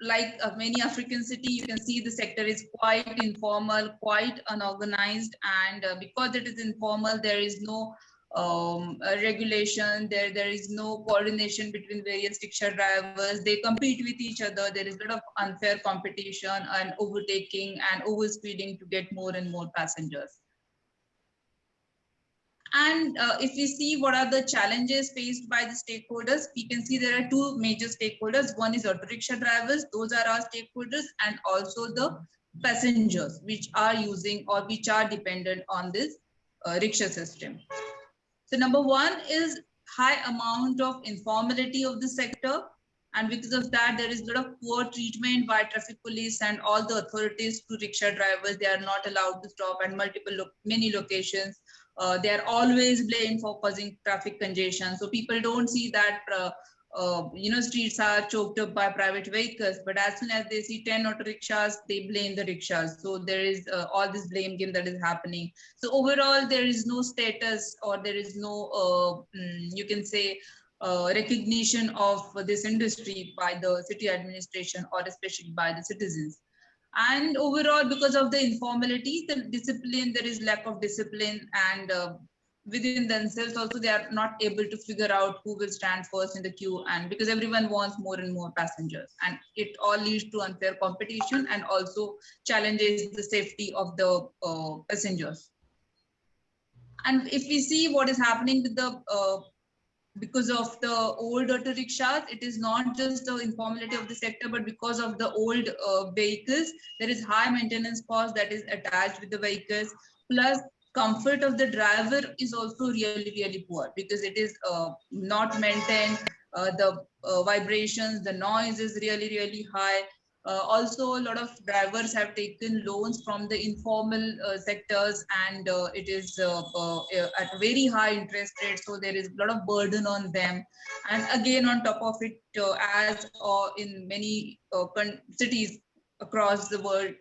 like uh, many African city, you can see the sector is quite informal, quite unorganized. And uh, because it is informal, there is no um, regulation, there, there is no coordination between various rickshaw drivers. They compete with each other. There is a lot of unfair competition and overtaking and overspeeding to get more and more passengers. And uh, if we see what are the challenges faced by the stakeholders, we can see there are two major stakeholders. One is auto rickshaw drivers, those are our stakeholders, and also the passengers which are using or which are dependent on this uh, rickshaw system. So number one is high amount of informality of the sector. And because of that, there is a lot of poor treatment by traffic police and all the authorities to rickshaw drivers. They are not allowed to stop at multiple, lo many locations uh, they are always blamed for causing traffic congestion. So people don't see that, uh, uh, you know, streets are choked up by private vehicles, but as soon as they see 10 auto rickshaws, they blame the rickshaws. So there is uh, all this blame game that is happening. So overall, there is no status or there is no, uh, mm, you can say, uh, recognition of this industry by the city administration or especially by the citizens and overall because of the informality the discipline there is lack of discipline and uh, within themselves also they are not able to figure out who will stand first in the queue and because everyone wants more and more passengers. And it all leads to unfair competition and also challenges the safety of the uh, passengers. And if we see what is happening with the uh, because of the old auto rickshaws, it is not just the informality of the sector, but because of the old uh, vehicles, there is high maintenance cost that is attached with the vehicles. Plus, comfort of the driver is also really, really poor because it is uh, not maintained. Uh, the uh, vibrations, the noise is really, really high. Uh, also, a lot of drivers have taken loans from the informal uh, sectors and uh, it is uh, uh, at very high interest rate. So there is a lot of burden on them. And again, on top of it, uh, as in many cities across the world,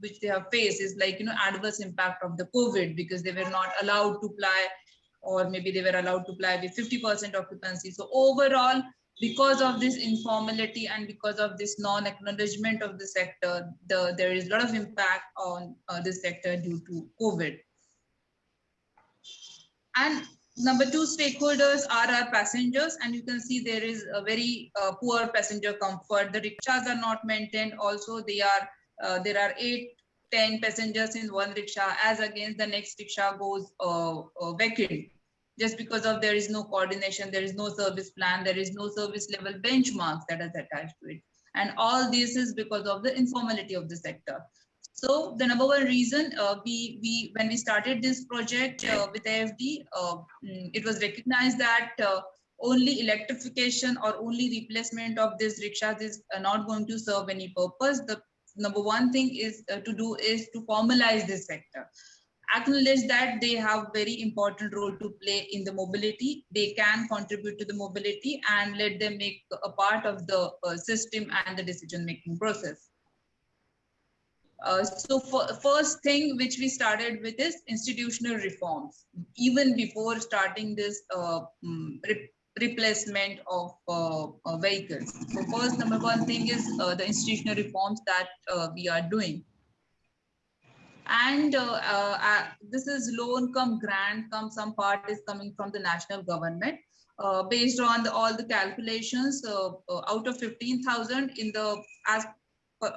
which they have faced is like, you know, adverse impact of the COVID because they were not allowed to fly or maybe they were allowed to fly with 50% occupancy. So overall, because of this informality and because of this non-acknowledgement of the sector, the, there is a lot of impact on uh, this sector due to COVID. And number two stakeholders are our passengers and you can see there is a very uh, poor passenger comfort. The rickshaws are not maintained. Also, they are uh, there are eight 10 passengers in one rickshaw as against the next rickshaw goes uh, uh, vacant just because of there is no coordination, there is no service plan, there is no service level benchmarks that is attached to it. And all this is because of the informality of the sector. So the number one reason uh, we, we when we started this project uh, with AFD, uh, mm, it was recognized that uh, only electrification or only replacement of this rickshaws is uh, not going to serve any purpose. The number one thing is uh, to do is to formalize this sector acknowledge that they have very important role to play in the mobility. They can contribute to the mobility and let them make a part of the uh, system and the decision-making process. Uh, so for, first thing which we started with is institutional reforms, even before starting this uh, mm, re replacement of uh, uh, vehicles. So first number one thing is uh, the institutional reforms that we are doing and uh, uh, this is low income grant come some part is coming from the national government. Uh, based on the, all the calculations uh, uh, out of 15,000 in the as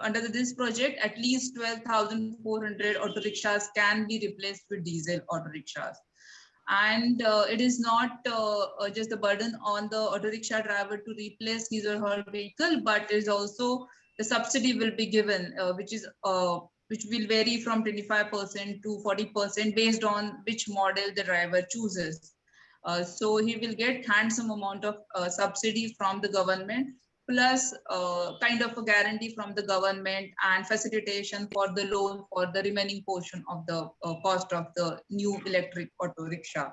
under this project at least 12,400 auto rickshaws can be replaced with diesel auto rickshaws. And uh, it is not just a burden on the auto rickshaw driver to replace his or her vehicle but is also the subsidy will be given which is which will vary from 25% to 40% based on which model the driver chooses. Uh, so he will get handsome amount of uh, subsidy from the government plus uh, kind of a guarantee from the government and facilitation for the loan for the remaining portion of the uh, cost of the new electric auto rickshaw.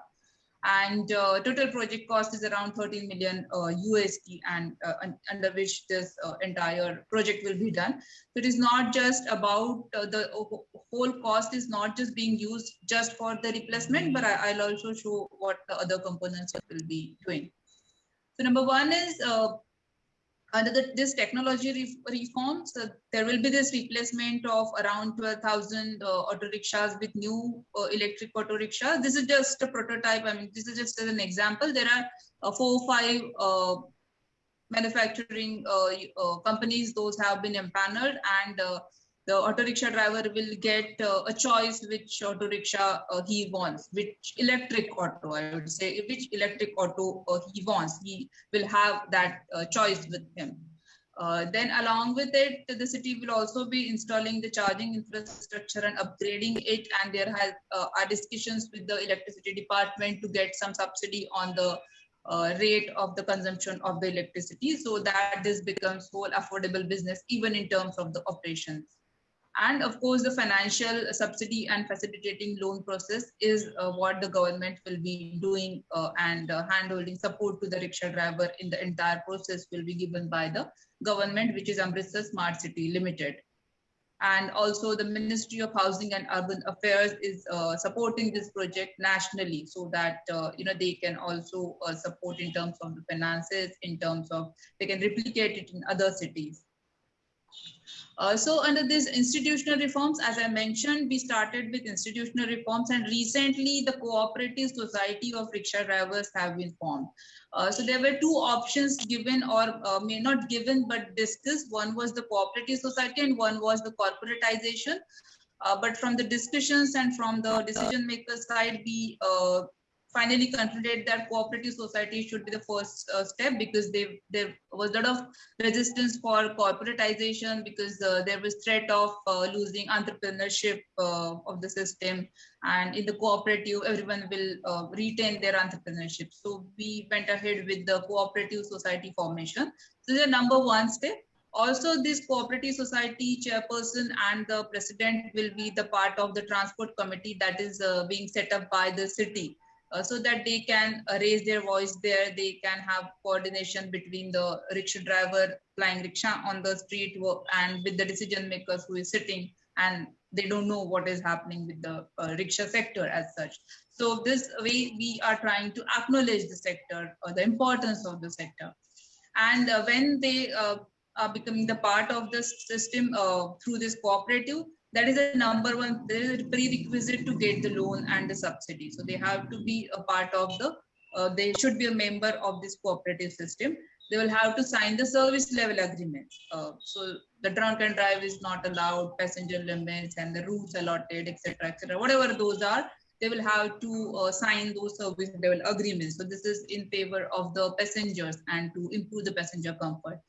And uh, total project cost is around 13 million uh, USD and uh, under which this uh, entire project will be done. So it is not just about uh, the whole cost is not just being used just for the replacement, but I, will also show what the other components will be doing. So number one is uh, under the, this technology re reforms, uh, there will be this replacement of around 12,000 uh, auto rickshaws with new uh, electric auto rickshaws. This is just a prototype. I mean, this is just as an example. There are uh, four or five uh, manufacturing uh, companies. Those have been empaneled and the auto rickshaw driver will get uh, a choice which auto rickshaw uh, he wants, which electric auto, I would say, which electric auto uh, he wants. He will have that uh, choice with him. Uh, then along with it, the city will also be installing the charging infrastructure and upgrading it. And there has, uh, are discussions with the electricity department to get some subsidy on the uh, rate of the consumption of the electricity so that this becomes whole affordable business even in terms of the operations and of course the financial subsidy and facilitating loan process is uh, what the government will be doing uh, and uh, hand-holding support to the rickshaw driver in the entire process will be given by the government which is Amritsar Smart City Limited. And also the Ministry of Housing and Urban Affairs is uh, supporting this project nationally so that uh, you know they can also uh, support in terms of the finances in terms of they can replicate it in other cities uh, so under these institutional reforms, as I mentioned, we started with institutional reforms and recently the cooperative society of rickshaw drivers have been formed. Uh, so there were two options given or uh, may not given but discussed. One was the cooperative society and one was the corporatization. Uh, but from the discussions and from the decision maker side, we uh, finally concluded that cooperative society should be the first uh, step because they, there was a lot of resistance for corporatization because uh, there was threat of uh, losing entrepreneurship uh, of the system. And in the cooperative everyone will uh, retain their entrepreneurship. So we went ahead with the cooperative society formation. So the number one step. Also this cooperative society chairperson and the president will be the part of the transport committee that is uh, being set up by the city uh, so that they can uh, raise their voice there. They can have coordination between the rickshaw driver flying rickshaw on the street and with the decision makers who is sitting and they don't know what is happening with the uh, rickshaw sector as such. So this way we are trying to acknowledge the sector or the importance of the sector. And uh, when they uh, are becoming the part of the system uh, through this cooperative, that is a number one there is a prerequisite to get the loan and the subsidy. So they have to be a part of the uh, they should be a member of this cooperative system. They will have to sign the service level agreement. Uh, so the drunk and drive is not allowed passenger limits and the routes allotted etc etc whatever those are they will have to uh, sign those service level agreements. So this is in favor of the passengers and to improve the passenger comfort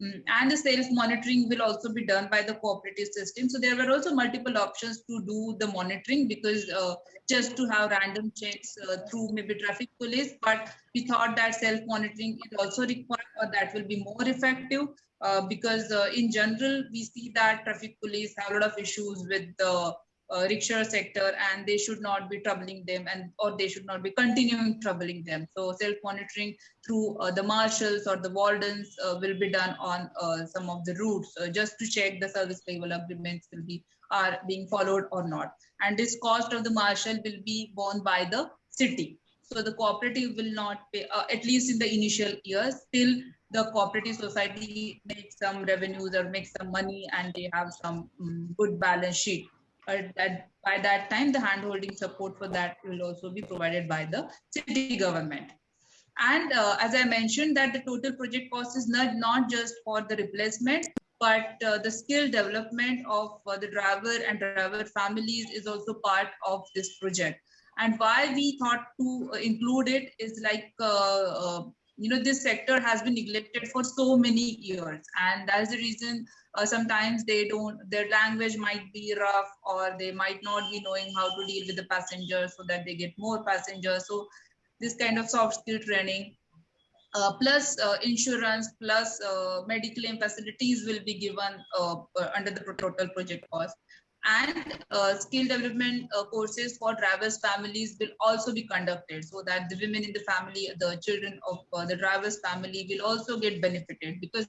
and the sales monitoring will also be done by the cooperative system. So there were also multiple options to do the monitoring because uh, just to have random checks uh, through maybe traffic police, but we thought that self monitoring is also required or that will be more effective uh, because uh, in general, we see that traffic police have a lot of issues with the uh, rickshaw sector and they should not be troubling them and or they should not be continuing troubling them. So self monitoring through uh, the marshals or the wardens uh, will be done on uh, some of the routes uh, just to check the service level agreements will be are being followed or not. And this cost of the marshal will be borne by the city. So the cooperative will not pay uh, at least in the initial years till the cooperative society makes some revenues or makes some money and they have some um, good balance sheet that by that time, the hand-holding support for that will also be provided by the city government. And uh, as I mentioned that the total project cost is not, not just for the replacement, but uh, the skill development of uh, the driver and driver families is also part of this project. And why we thought to include it is like uh, uh, you know this sector has been neglected for so many years. And that's the reason uh, sometimes they don't their language might be rough or they might not be knowing how to deal with the passengers so that they get more passengers. So this kind of soft skill training uh, plus uh, insurance plus uh, medical facilities will be given uh, uh, under the total project cost and uh, skill development uh, courses for drivers families will also be conducted so that the women in the family the children of uh, the drivers family will also get benefited because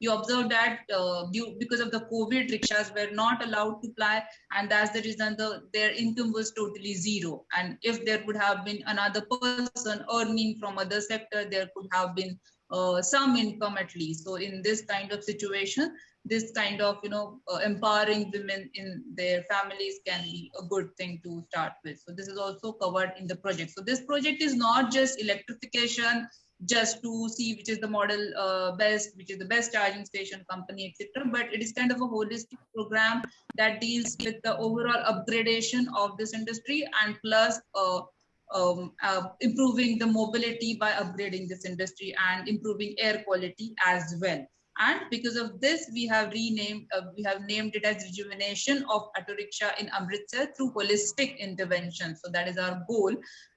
you observe that uh, due, because of the covid rickshaws were not allowed to fly and that's the reason the their income was totally zero. And if there would have been another person earning from other sector there could have been uh, some income at least. So in this kind of situation this kind of you know uh, empowering women in their families can be a good thing to start with. So this is also covered in the project. So this project is not just electrification just to see which is the model uh, best which is the best charging station company etc but it is kind of a holistic program that deals with the overall upgradation of this industry and plus uh, um, uh, improving the mobility by upgrading this industry and improving air quality as well and because of this, we have renamed, uh, we have named it as rejuvenation of auto rickshaw in Amritsar through holistic intervention. So that is our goal.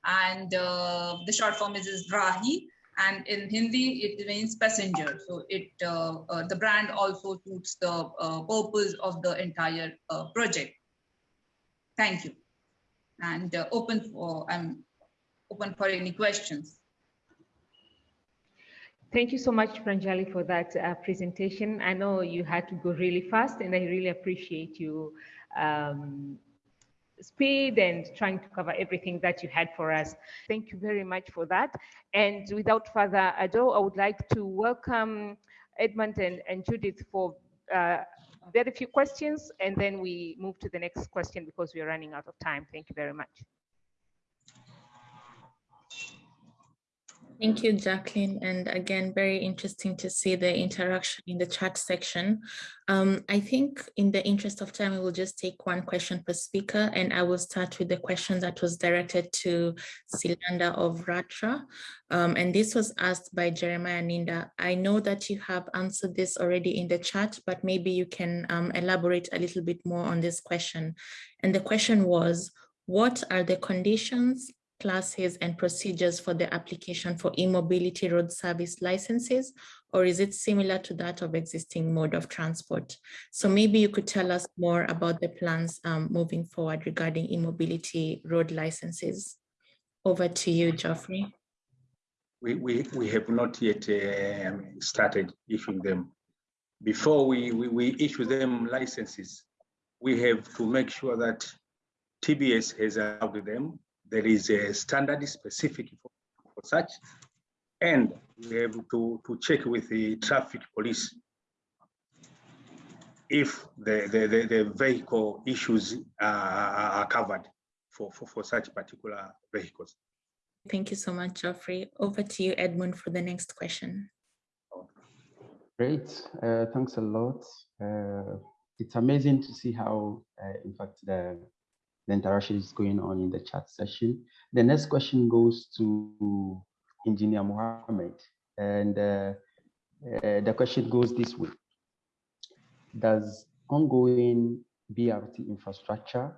And uh, the short form is, is Rahi. And in Hindi, it means passenger. So it uh, uh the brand also suits the uh, purpose of the entire uh, project. Thank you. And open for, I'm open for any questions. Thank you so much, Pranjali, for that uh, presentation. I know you had to go really fast, and I really appreciate you um, speed and trying to cover everything that you had for us. Thank you very much for that. And without further ado, I would like to welcome Edmund and, and Judith for uh, very few questions, and then we move to the next question because we are running out of time. Thank you very much. Thank you, Jacqueline. And again, very interesting to see the interaction in the chat section. Um, I think in the interest of time, we will just take one question per speaker, and I will start with the question that was directed to Silanda of LATRA. Um, and this was asked by Jeremiah Ninda. I know that you have answered this already in the chat, but maybe you can um, elaborate a little bit more on this question. And the question was, what are the conditions classes and procedures for the application for e-mobility road service licenses, or is it similar to that of existing mode of transport? So maybe you could tell us more about the plans um, moving forward regarding e-mobility road licenses. Over to you, Geoffrey. We, we, we have not yet uh, started issuing them. Before we, we, we issue them licenses, we have to make sure that TBS has allowed them there is a standard specific for, for such, and we have to, to check with the traffic police if the, the, the, the vehicle issues are, are covered for, for, for such particular vehicles. Thank you so much, Geoffrey. Over to you, Edmund, for the next question. Great, uh, thanks a lot. Uh, it's amazing to see how, uh, in fact, the the interaction is going on in the chat session. The next question goes to Engineer Mohamed. And uh, uh, the question goes this way. Does ongoing BRT infrastructure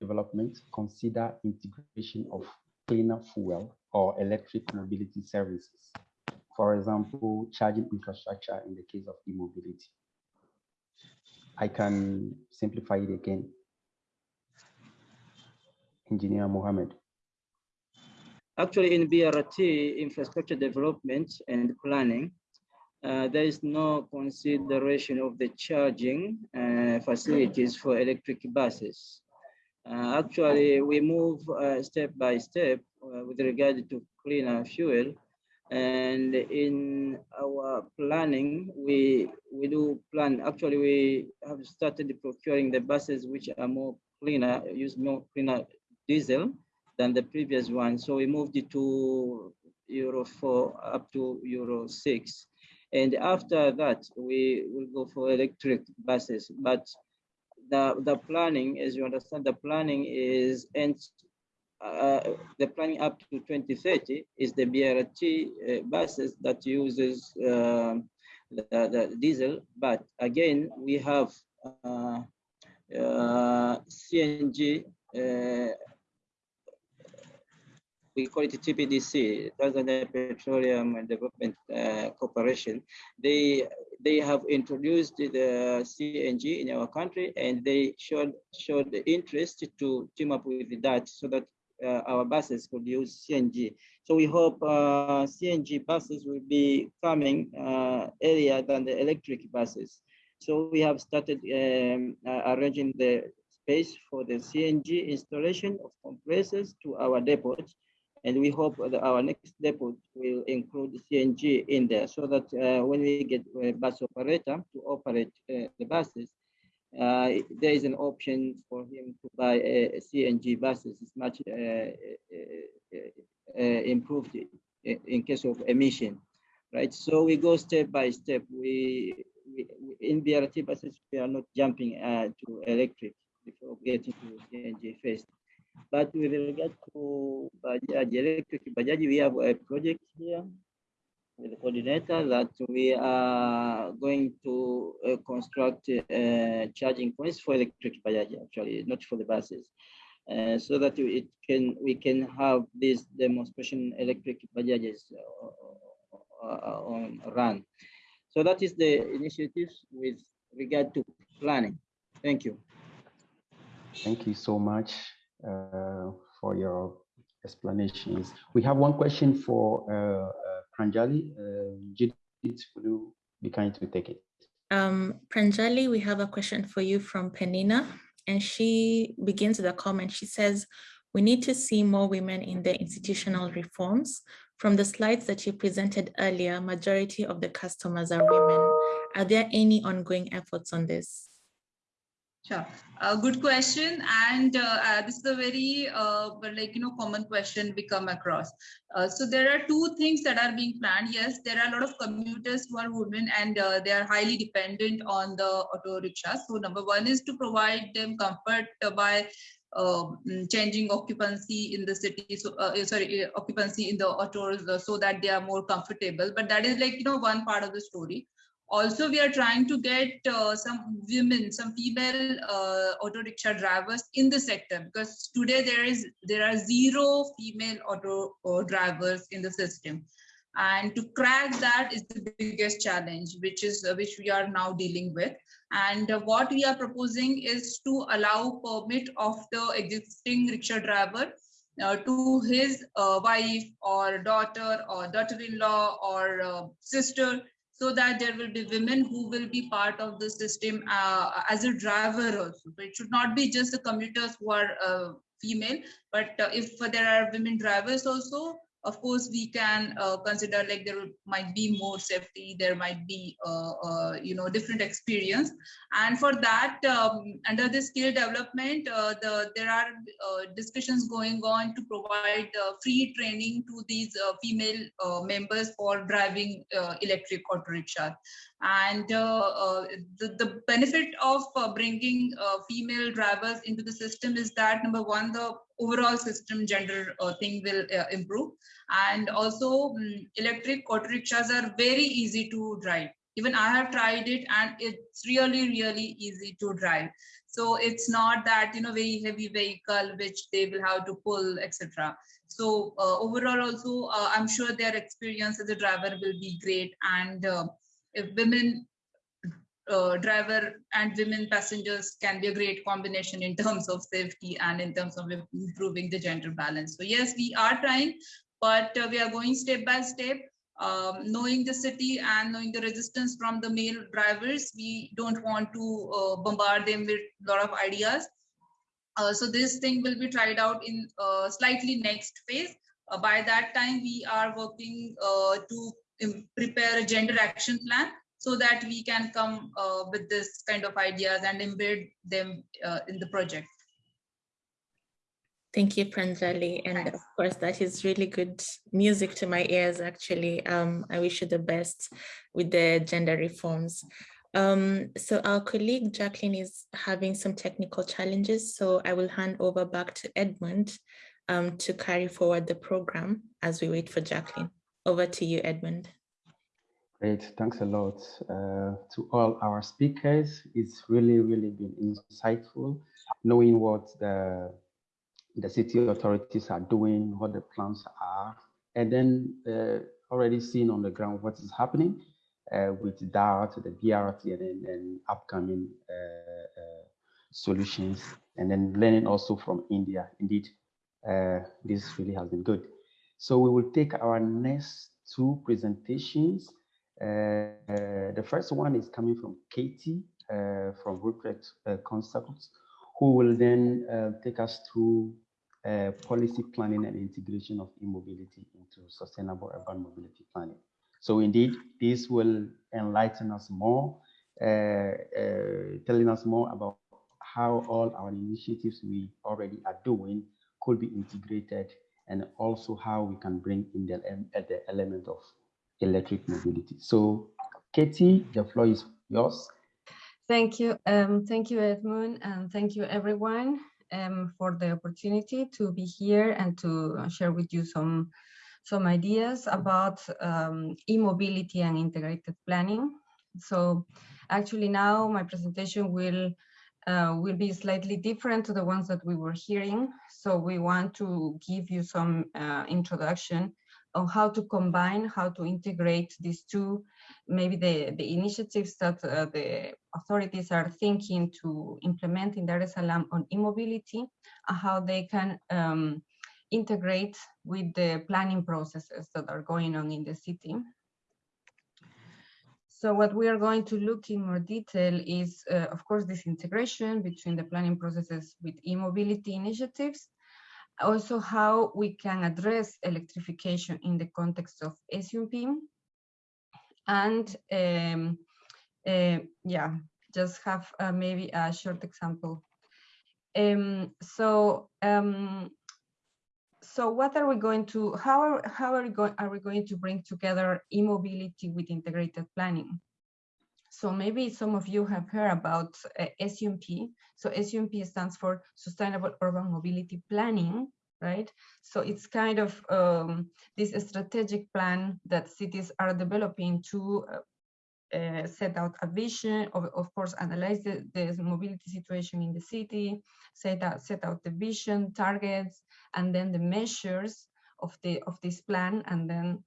development consider integration of cleaner fuel or electric mobility services? For example, charging infrastructure in the case of e-mobility. I can simplify it again. Engineer Mohamed. Actually, in BRT infrastructure development and planning, uh, there is no consideration of the charging uh, facilities for electric buses. Uh, actually, we move uh, step by step uh, with regard to cleaner fuel. And in our planning, we, we do plan, actually we have started procuring the buses which are more cleaner, use more cleaner diesel than the previous one. So we moved it to Euro 4 up to Euro 6. And after that, we will go for electric buses. But the, the planning, as you understand, the planning is and uh, the planning up to 2030 is the BRT uh, buses that uses uh, the, the, diesel. But again, we have uh, uh, CNG uh, we call it TPDC, Tanzania Petroleum and Development uh, Corporation. They they have introduced the CNG in our country, and they showed showed the interest to team up with that so that uh, our buses could use CNG. So we hope uh, CNG buses will be coming uh, earlier than the electric buses. So we have started um, uh, arranging the space for the CNG installation of compressors to our depots. And we hope that our next depot will include CNG in there so that uh, when we get a bus operator to operate uh, the buses, uh, there is an option for him to buy a, CNG buses. It's much uh, uh, uh, improved in case of emission, right? So we go step by step. We, we in BRT buses we are not jumping to electric before getting to CNG first. But with regard to Bajaj, electric Bajaj, we have a project here with the coordinator that we are going to uh, construct uh, charging points for electric Bajaj, actually, not for the buses. Uh, so that it can we can have this demonstration electric Bajajes uh, uh, on run. So that is the initiatives with regard to planning. Thank you. Thank you so much for your explanations. We have one question for uh, uh Pranjali. Uh, Judith, will you be kind to take it? Um, Pranjali, we have a question for you from Penina, and she begins with a comment. She says, we need to see more women in the institutional reforms. From the slides that you presented earlier, majority of the customers are women. Are there any ongoing efforts on this? Sure. Uh, good question. And uh, uh, this is a very, uh, like, you know, common question we come across. Uh, so there are two things that are being planned. Yes, there are a lot of commuters who are women and uh, they are highly dependent on the auto rickshaw. So number one is to provide them comfort by um, changing occupancy in the city so uh, sorry occupancy in the autos so that they are more comfortable but that is like you know one part of the story also we are trying to get uh, some women some female uh, auto rickshaw drivers in the sector because today there is there are zero female auto uh, drivers in the system. And to crack that is the biggest challenge which is uh, which we are now dealing with. And uh, what we are proposing is to allow permit of the existing rickshaw driver uh, to his wife or daughter or daughter-in-law or sister so that there will be women who will be part of the system uh, as a driver also. So it should not be just the commuters who are uh, female, but uh, if there are women drivers also, of course we can uh, consider like there might be more safety there might be uh, uh, you know different experience. And for that um, under the skill development uh, the there are uh, discussions going on to provide uh, free training to these female members for driving electric auto rickshaw and the, the benefit of bringing female drivers into the system is that number one the overall system gender uh, thing will uh, improve. And also um, electric auto rickshaws are very easy to drive. Even i have tried it and it's really really easy to drive. So it's not that you know very heavy vehicle which they will have to pull etc so uh, overall also uh, i'm sure their experience as a driver will be great and uh, women uh, driver and women passengers can be a great combination in terms of safety and in terms of improving the gender balance. So yes, we are trying, but uh, we are going step by step. Um, knowing the city and knowing the resistance from the male drivers, we don't want to uh, bombard them with a lot of ideas. Uh, so this thing will be tried out in uh, slightly next phase. Uh, by that time, we are working to prepare a gender action plan so that we can come uh, with this kind of ideas and embed them uh, in the project. Thank you, Pranjali. And Thanks. of course, that is really good music to my ears, actually. Um, I wish you the best with the gender reforms. Um, so our colleague Jacqueline is having some technical challenges, so I will hand over back to Edmund um, to carry forward the program as we wait for Jacqueline. Over to you, Edmund. Great, thanks a lot uh, to all our speakers. It's really, really been insightful knowing what the the city authorities are doing, what the plans are, and then uh, already seeing on the ground what is happening uh, with DART, the BRT, and, then upcoming uh, uh, solutions, and then learning also from India. Indeed, uh, this really has been good. So we will take our next two presentations. the first one is coming from Katie from Rupprecht Consultants, who will then take us through uh, policy planning and integration of e-mobility into sustainable urban mobility planning. So indeed, this will enlighten us more, uh, uh, telling us more about how all our initiatives we already are doing could be integrated and also how we can bring in the, the element of electric mobility. So Katie, the floor is yours. Thank you. Um, thank you, Edmund, and thank you, everyone um, for the opportunity to be here and to share with you some, some ideas about um, e-mobility and integrated planning. So actually now my presentation will uh, will be slightly different to the ones that we were hearing. So we want to give you some uh, introduction on how to combine, how to integrate these two, maybe the, the initiatives that uh, the authorities are thinking to implement in Dar es Salaam on e-mobility and how they can um, integrate with the planning processes that are going on in the city. So what we are going to look in more detail is, uh, of course, this integration between the planning processes with e-mobility initiatives, also how we can address electrification in the context of SUMP, and um, uh, yeah, just have uh, maybe a short example. Um, so, um, so what are we going to, how are, how are we going, are we going to bring together e-mobility with integrated planning? So maybe some of you have heard about uh, SUMP. So SUMP stands for Sustainable Urban Mobility Planning, right? So it's kind of um, this strategic plan that cities are developing to uh, uh, set out a vision, of, of course, analyze the, the, mobility situation in the city, set out, set out the vision, targets, and then the measures of the of this plan, and then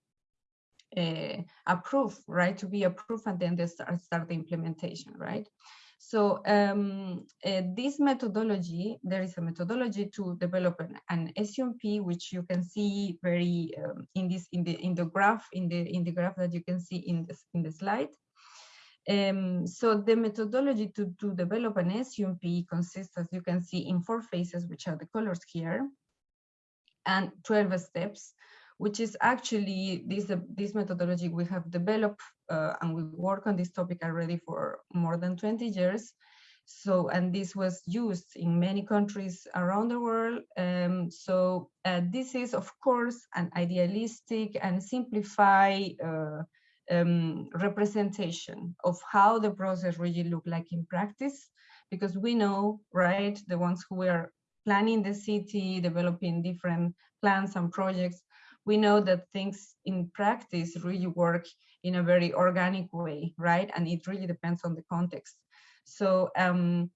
uh, approve, right, to be approved, and then they start, start the implementation, right? So um, uh, this methodology, there is a methodology to develop an, an SUMP, which you can see very um, in this in the in the graph in the in the graph that you can see in this in the slide. Um, so the methodology to, to develop an SUMP consists, as you can see, in four phases, which are the colors here, and 12 steps, which is actually this, uh, this methodology we have developed uh, and we work on this topic already for more than 20 years. So, and this was used in many countries around the world. Um, so uh, this is, of course, an idealistic and simplified uh, um, representation of how the process really look like in practice, because we know, right, the ones who are planning the city, developing different plans and projects, we know that things in practice really work in a very organic way, right? And it really depends on the context. So um,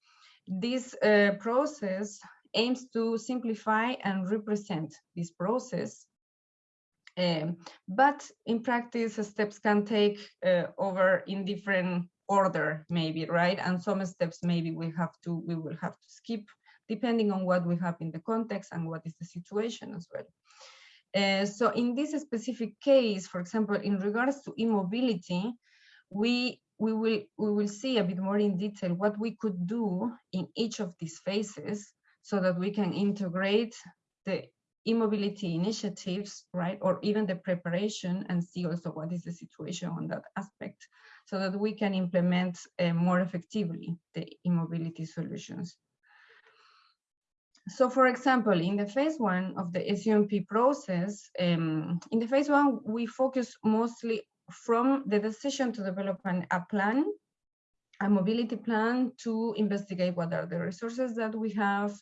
this uh, process aims to simplify and represent this process um, but in practice, steps can take uh, over in different order, maybe, right? And some steps maybe we have to, we will have to skip depending on what we have in the context and what is the situation as well. Uh, so in this specific case, for example, in regards to e-mobility, we we will we will see a bit more in detail what we could do in each of these phases so that we can integrate the e-mobility initiatives, right? Or even the preparation and see also what is the situation on that aspect so that we can implement uh, more effectively the e-mobility solutions. So for example, in the phase one of the SUMP process, um, in the phase one, we focus mostly from the decision to develop an, a plan, a mobility plan to investigate what are the resources that we have,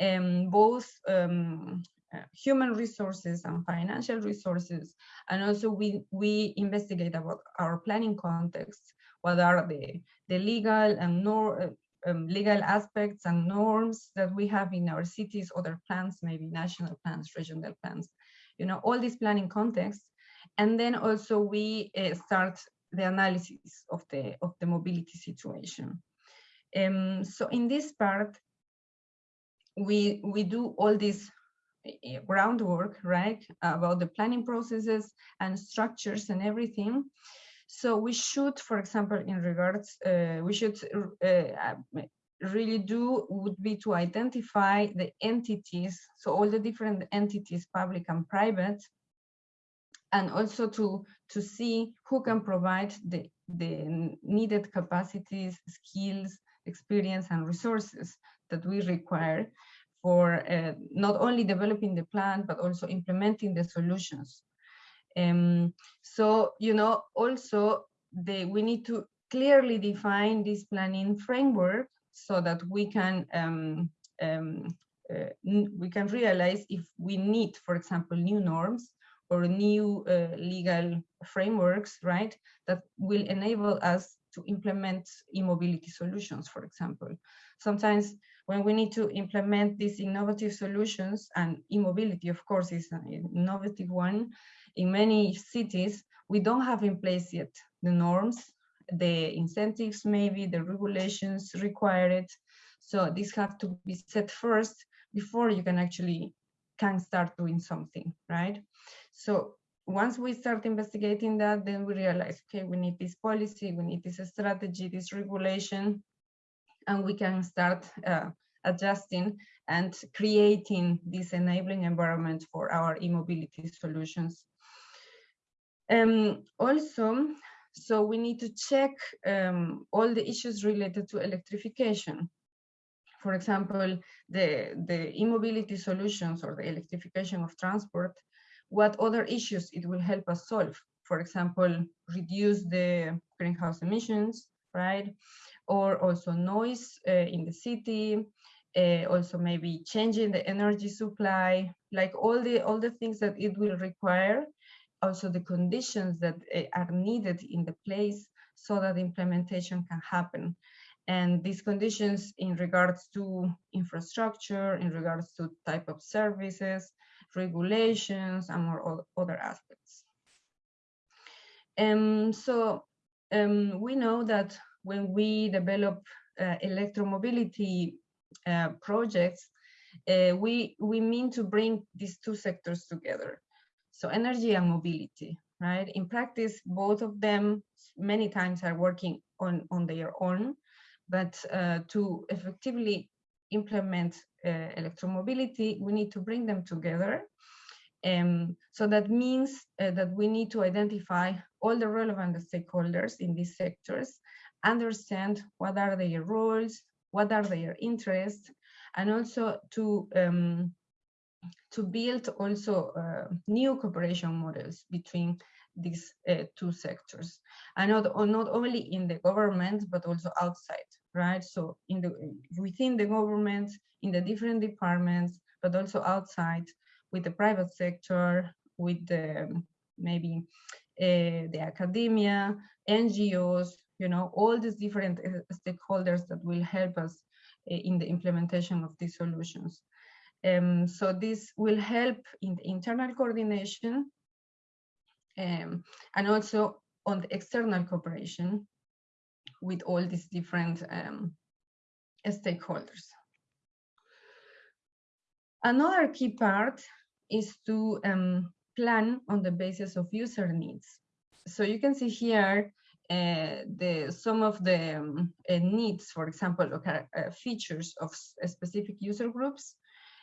um, both um, uh, human resources and financial resources. And also we, we investigate about our planning context, what are the, the legal and nor, uh, um, legal aspects and norms that we have in our cities, other plans, maybe national plans, regional plans, you know, all these planning contexts. And then also we uh, start the analysis of the, of the mobility situation. Um, so in this part, we, we do all this uh, groundwork, right, about the planning processes and structures and everything. So we should, for example, in regards, uh, we should uh, really do would be to identify the entities, so all the different entities, public and private, and also to, to see who can provide the, the needed capacities, skills, experience, and resources that we require for uh, not only developing the plan, but also implementing the solutions. Um, so, you know, also the, we need to clearly define this planning framework so that we can um, um, uh, we can realize if we need, for example, new norms or new uh, legal frameworks, right, that will enable us to implement e-mobility solutions, for example. Sometimes when we need to implement these innovative solutions and e-mobility, of course, is an innovative one, in many cities, we don't have in place yet the norms, the incentives, maybe the regulations required. So these have to be set first before you can actually can start doing something, right? So once we start investigating that, then we realize, okay, we need this policy, we need this strategy, this regulation, and we can start uh, adjusting and creating this enabling environment for our e-mobility solutions. Um, also, so we need to check um, all the issues related to electrification. For example, the, the e-mobility solutions or the electrification of transport what other issues it will help us solve. For example, reduce the greenhouse emissions, right? Or also noise uh, in the city, uh, also maybe changing the energy supply, like all the all the things that it will require, also the conditions that uh, are needed in the place so that implementation can happen. And these conditions in regards to infrastructure, in regards to type of services, regulations, and more other aspects. Um, so um, we know that when we develop uh, electromobility uh, projects, uh, we, we mean to bring these two sectors together. So energy and mobility, right? In practice, both of them many times are working on, on their own, but uh, to effectively implement uh, electromobility, we need to bring them together. Um, so that means uh, that we need to identify all the relevant stakeholders in these sectors, understand what are their roles, what are their interests, and also to um, to build also uh, new cooperation models between these uh, two sectors. And not, not only in the government but also outside right? So in the within the government in the different departments but also outside with the private sector with the maybe uh, the academia ngos you know all these different uh, stakeholders that will help us uh, in the implementation of these solutions um, so this will help in the internal coordination um, and also on the external cooperation with all these different um, stakeholders. Another key part is to um, plan on the basis of user needs. So you can see here uh, the some of the um, uh, needs, for example, okay, uh, features of specific user groups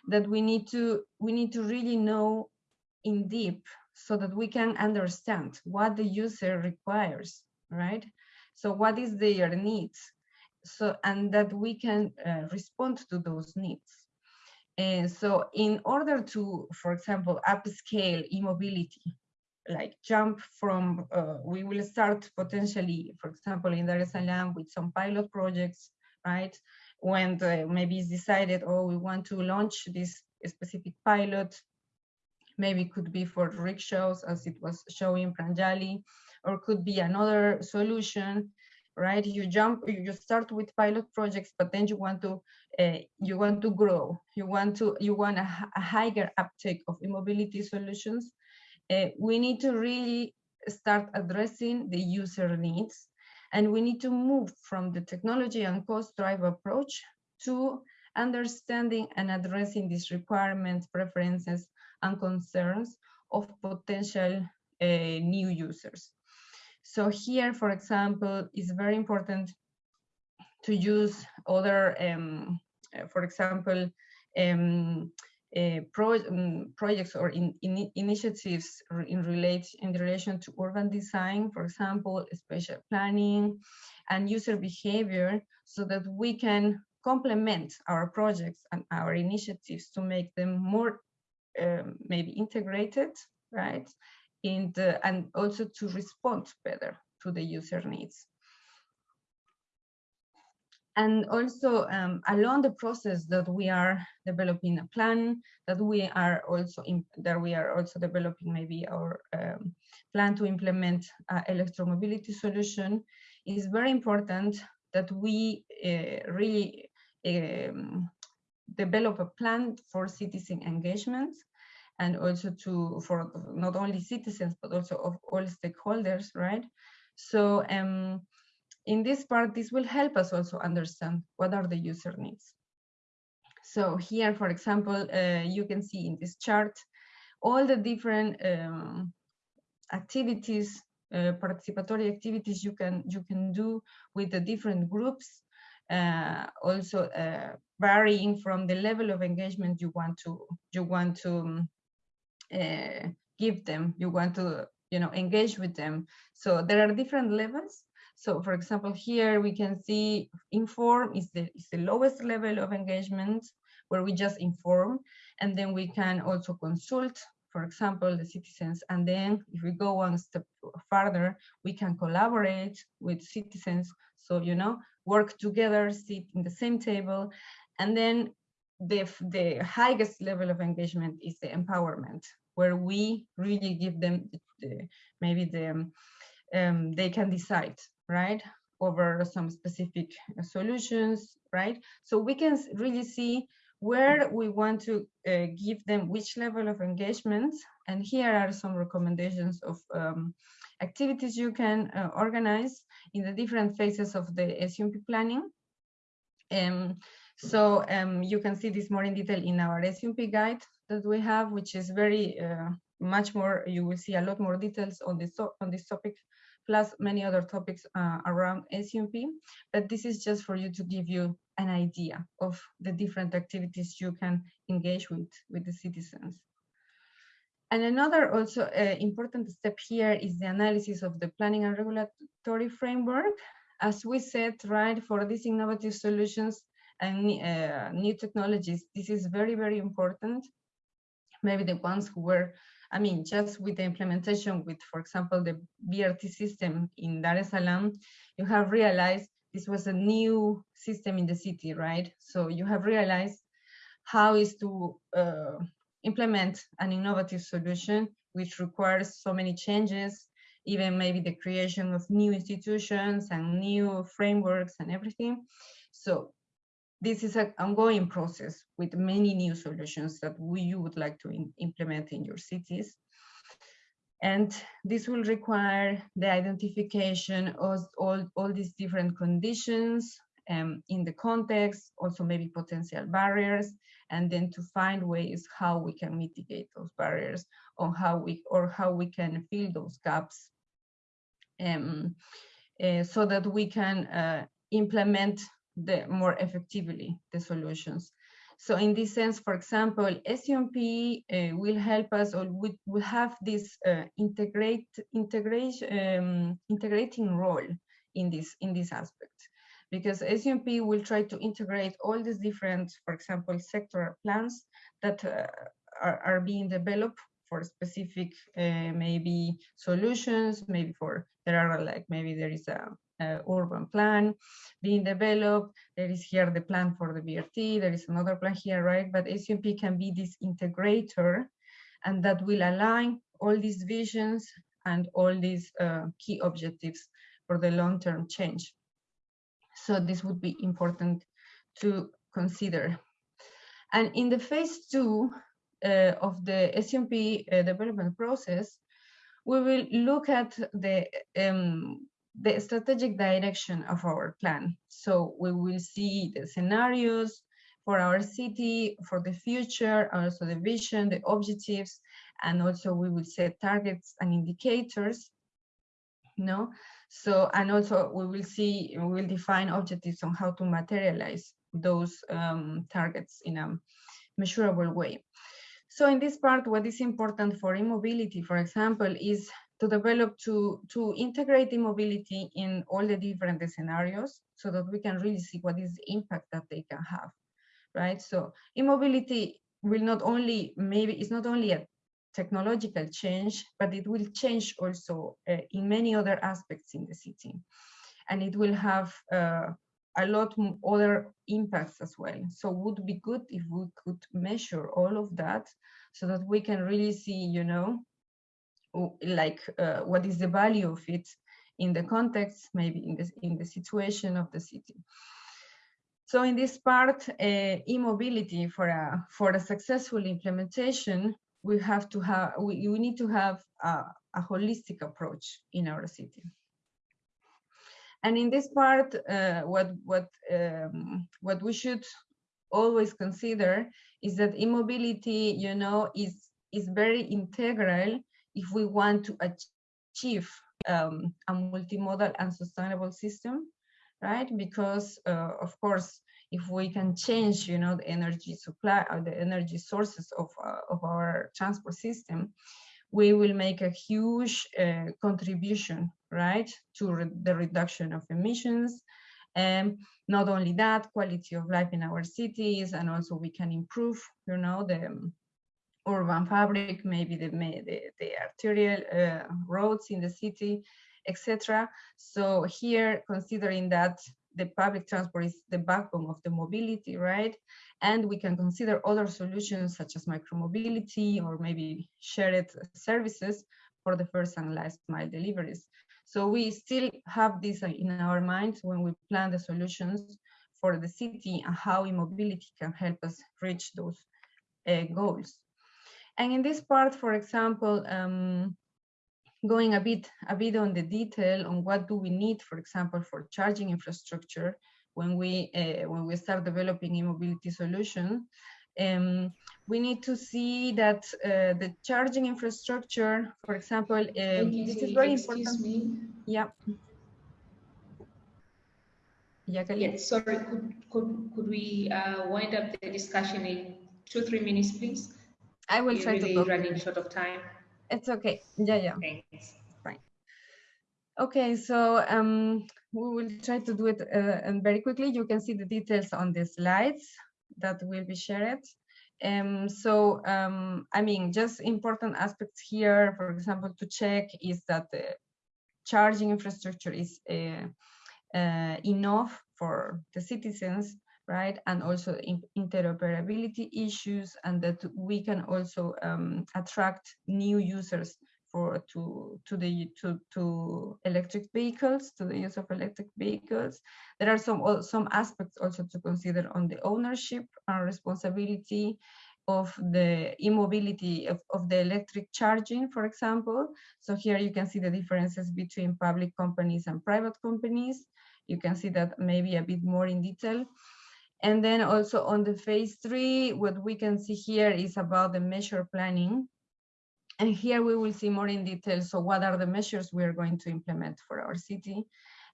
that we need to we need to really know in deep so that we can understand what the user requires, right? So what is their needs? So, and that we can uh, respond to those needs. And so in order to, for example, upscale e-mobility, like jump from, uh, we will start potentially, for example, in Dar es Salaam with some pilot projects, right? When the, maybe it's decided, oh, we want to launch this specific pilot maybe could be for rickshaws as it was showing Pranjali, or could be another solution. right? You jump, you start with pilot projects, but then you want to uh, you want to grow. You want to you want a, a higher uptake of e-mobility solutions. Uh, we need to really start addressing the user needs, and we need to move from the technology and cost drive approach to understanding and addressing these requirements, preferences, and concerns of potential uh, new users. So here, for example, it's very important to use other, um, uh, for example, um, uh, pro um, projects or in, in initiatives in relate in relation to urban design, for example, spatial planning and user behavior, so that we can complement our projects and our initiatives to make them more um, maybe integrated, right? The, and also to respond better to the user needs. And also um, along the process that we are developing a plan, that we are also in, that we are also developing maybe our um, plan to implement uh, electromobility solution, is very important that we uh, really um, develop a plan for citizen engagement and also to for not only citizens but also of all stakeholders right? So um, in this part this will help us also understand what are the user needs. So here for example uh, you can see in this chart all the different um, activities uh, participatory activities you can you can do with the different groups uh, also uh, varying from the level of engagement you want to you want to um, uh, give them you want to you know engage with them. So there are different levels so for example here we can see inform is the, is the lowest level of engagement where we just inform. And then we can also consult for example the citizens. And then if we go one step further we can collaborate with citizens. So you know work together sit in the same table. And then the, the highest level of engagement is the empowerment, where we really give them the, maybe the, um, they can decide, right, over some specific solutions, right? So we can really see where we want to uh, give them which level of engagement. And here are some recommendations of um, activities you can uh, organize in the different phases of the SUMP planning. Um, so um, you can see this more in detail in our SUMP guide that we have, which is very uh, much more, you will see a lot more details on this, on this topic, plus many other topics uh, around SUMP. But this is just for you to give you an idea of the different activities you can engage with, with the citizens. And another also uh, important step here is the analysis of the planning and regulatory framework. As we said, right, for these innovative solutions, and uh, new technologies, this is very, very important. Maybe the ones who were, I mean, just with the implementation with, for example, the BRT system in Dar es Salaam, you have realized this was a new system in the city, right? So you have realized how is to uh, implement an innovative solution which requires so many changes, even maybe the creation of new institutions and new frameworks and everything. So this is an ongoing process with many new solutions that we, you would like to in, implement in your cities. And this will require the identification of all, all these different conditions um, in the context, also maybe potential barriers, and then to find ways how we can mitigate those barriers or how we or how we can fill those gaps um, uh, so that we can uh, implement the more effectively the solutions. So in this sense, for example, SUMP uh, will help us or we will have this uh, integrate um, integrating role in this in this aspect because SUMP will try to integrate all these different, for example, sectoral plans that uh, are, are being developed for specific uh, maybe solutions, maybe for there are like maybe there is a uh, urban plan being developed. There is here the plan for the BRT. There is another plan here, right? But SUMP can be this integrator and that will align all these visions and all these uh, key objectives for the long-term change So this would be important to consider. And in the phase two uh, of the SUMP uh, development process, we will look at the um, the strategic direction of our plan. So we will see the scenarios for our city, for the future, also the vision, the objectives, and also we will set targets and indicators. No, so and also we will see we will define objectives on how to materialize those um, targets in a measurable way. So in this part, what is important for e-mobility, for example, is to develop to to integrate e-mobility in all the different scenarios so that we can really see what is the impact that they can have right? So e-mobility will not only maybe it's not only a technological change but it will change also uh, in many other aspects in the city. And it will have uh, a lot other impacts as well. So would be good if we could measure all of that so that we can really see you know like uh, what is the value of it in the context, maybe in the, in the situation of the city. So in this part, uh, for a, for a successful implementation, we have to have, we, we need to have a, a holistic approach in our city. And in this part, uh, what, what, um, what we should always consider is that e-mobility, you know, is, is very integral if we want to achieve um, a multimodal and sustainable system, right? Because uh, of course, if we can change, you know, the energy supply or the energy sources of, uh, of our transport system, we will make a huge uh, contribution, right, to re the reduction of emissions. And not only that, quality of life in our cities, and also we can improve, you know, the urban fabric, maybe the, the, the arterial uh, roads in the city, etc. So here, considering that the public transport is the backbone of the mobility, right? And we can consider other solutions such as micromobility or maybe shared services for the first and last mile deliveries. So we still have this in our minds when we plan the solutions for the city and how e-mobility can help us reach those uh, goals. And in this part, for example, um, going a bit a bit on the detail on what do we need, for example, for charging infrastructure when we uh, when we start developing e-mobility solution, um, we need to see that uh, the charging infrastructure, for example, uh, this is very important. Me. Yeah. Yeah, yes, sorry, could, could, could we uh, wind up the discussion in two, three minutes, please? I will We're try really to go. running short of time. It's okay. Yeah, yeah. Thanks. Fine. Okay, so um, we will try to do it uh, and very quickly. You can see the details on the slides that will be shared. Um, so, um, I mean, just important aspects here, for example, to check is that the charging infrastructure is uh, uh, enough for the citizens right? And also interoperability issues and that we can also um, attract new users for to to the to to electric vehicles to the use of electric vehicles. There are some some aspects also to consider on the ownership and responsibility of the e-mobility of, of the electric charging for example. So here you can see the differences between public companies and private companies. You can see that maybe a bit more in detail and then also on the phase three, what we can see here is about the measure planning. And here we will see more in detail. So what are the measures we are going to implement for our city?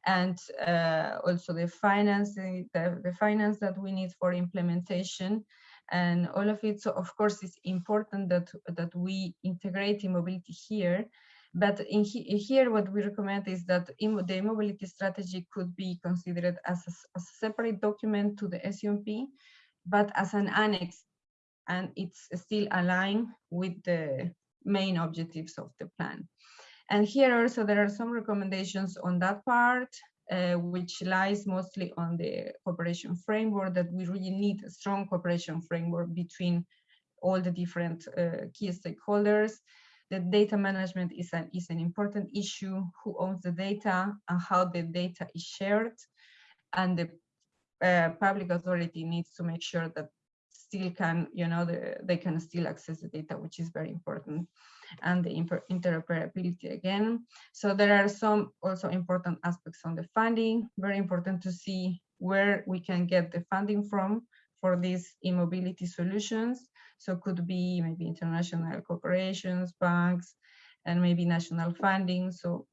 And uh, also the finance, the, the finance that we need for implementation and all of it. So of course, it's important that, that we integrate mobility here but in he, here, what we recommend is that the mobility strategy could be considered as a, as a separate document to the SUMP, but as an annex, and it's still aligned with the main objectives of the plan. And here also there are some recommendations on that part, uh, which lies mostly on the cooperation framework that we really need a strong cooperation framework between all the different uh, key stakeholders the data management is an, is an important issue, who owns the data and how the data is shared. and the uh, public authority needs to make sure that still can, you know, the, they can still access the data, which is very important and the interoperability again. So there are some also important aspects on the funding, very important to see where we can get the funding from for these e-mobility solutions. So could be maybe international corporations, banks, and maybe national funding. So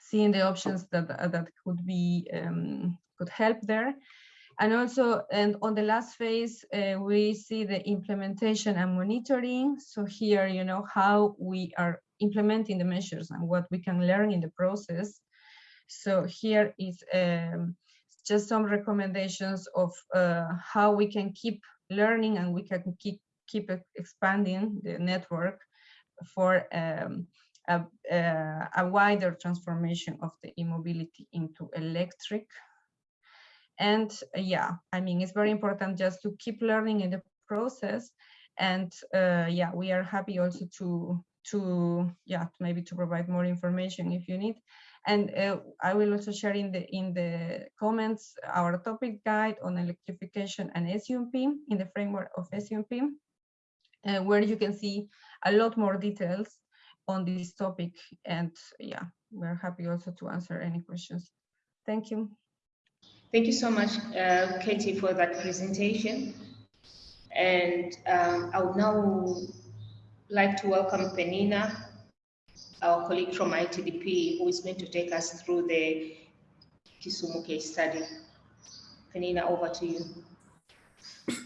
seeing the options that, that could be, um, could help there. And also, and on the last phase, uh, we see the implementation and monitoring. So here, you know, how we are implementing the measures and what we can learn in the process. So here is um, just some recommendations of uh, how we can keep learning and we can keep keep expanding the network for um, a, a, a wider transformation of the e-mobility into electric and uh, yeah, I mean, it's very important just to keep learning in the process. And uh, yeah, we are happy also to, to yeah, maybe to provide more information if you need. And uh, I will also share in the in the comments our topic guide on electrification and SUMP in the framework of SUMP, uh, where you can see a lot more details on this topic. And yeah, we're happy also to answer any questions. Thank you. Thank you so much, uh, Katie, for that presentation. And um, I would now like to welcome Penina, our colleague from ITDP, who is going to take us through the Kisumu case study. Penina, over to you.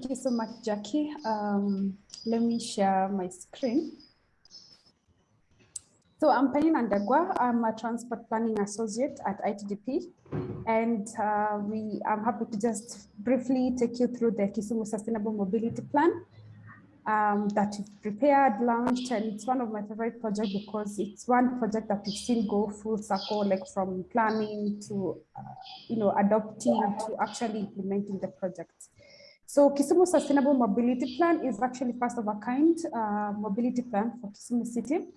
Thank you so much, Jackie. Um, let me share my screen. So I'm Penina Ndegwa. I'm a transport planning associate at ITDP. And uh, we, I'm happy to just briefly take you through the Kisumu Sustainable Mobility Plan um, that we've prepared, launched, and it's one of my favorite projects because it's one project that we've seen go full circle, like from planning to, uh, you know, adopting to actually implementing the project. So Kisumu Sustainable Mobility Plan is actually first of a kind uh, mobility plan for Kisumu City.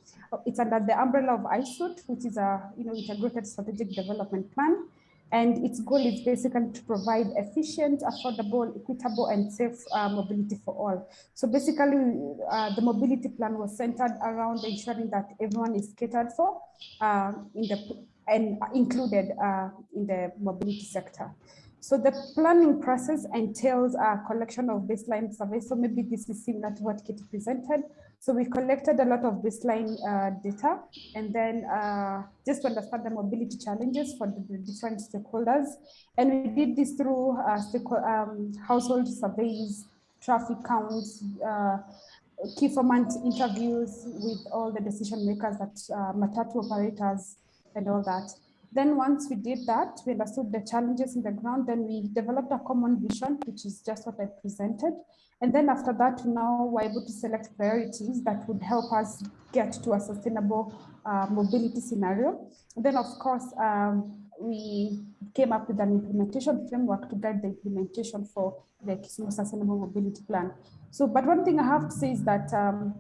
It's under the umbrella of ISUT, which is a you know integrated strategic development plan. And its goal is basically to provide efficient, affordable, equitable, and safe uh, mobility for all. So basically, uh, the mobility plan was centered around ensuring that everyone is catered for uh, in the and included uh, in the mobility sector. So the planning process entails a collection of baseline surveys. So maybe this is similar to what Kitty presented. So we collected a lot of baseline uh, data and then uh, just to understand the mobility challenges for the, the different stakeholders. And we did this through uh, um, household surveys, traffic counts, uh, key informant interviews with all the decision makers that uh, matatu operators and all that. Then once we did that, we understood the challenges in the ground, then we developed a common vision, which is just what I presented. And then after that, now we're able to select priorities that would help us get to a sustainable uh, mobility scenario. And then of course, um, we came up with an implementation framework to guide the implementation for the Kisumu Sustainable Mobility Plan. So, but one thing I have to say is that um,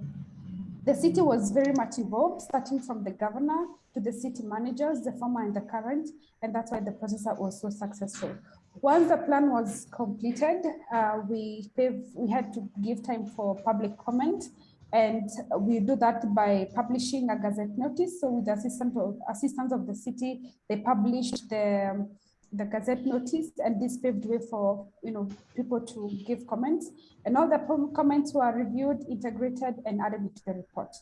the city was very much involved, starting from the governor to the city managers, the former and the current, and that's why the process was so successful. Once the plan was completed, uh, we, we had to give time for public comment, and we do that by publishing a gazette notice. So with the assistance of, assistance of the city, they published the the Gazette notice, and this paved way for you know people to give comments. And all the comments were reviewed, integrated, and added into the report.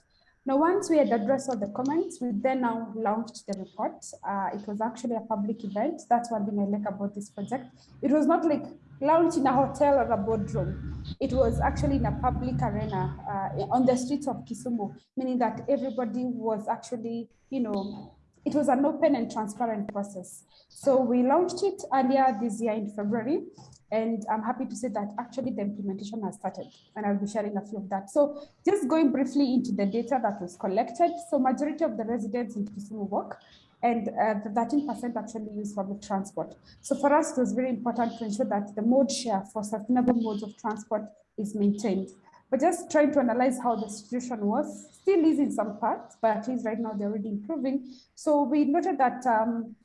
Now, once we had addressed all the comments, we then now launched the report. Uh, it was actually a public event. That's one thing I like about this project. It was not like launched in a hotel or a boardroom. It was actually in a public arena uh, on the streets of Kisumu, meaning that everybody was actually, you know, it was an open and transparent process. So we launched it earlier this year in February, and I'm happy to say that actually the implementation has started, and I'll be sharing a few of that. So just going briefly into the data that was collected. So majority of the residents in Kisumu work, and 13% uh, actually use public transport. So for us, it was very important to ensure that the mode share for sustainable modes of transport is maintained. But just trying to analyze how the situation was, still is in some parts, but at least right now they're already improving. So we noted that um,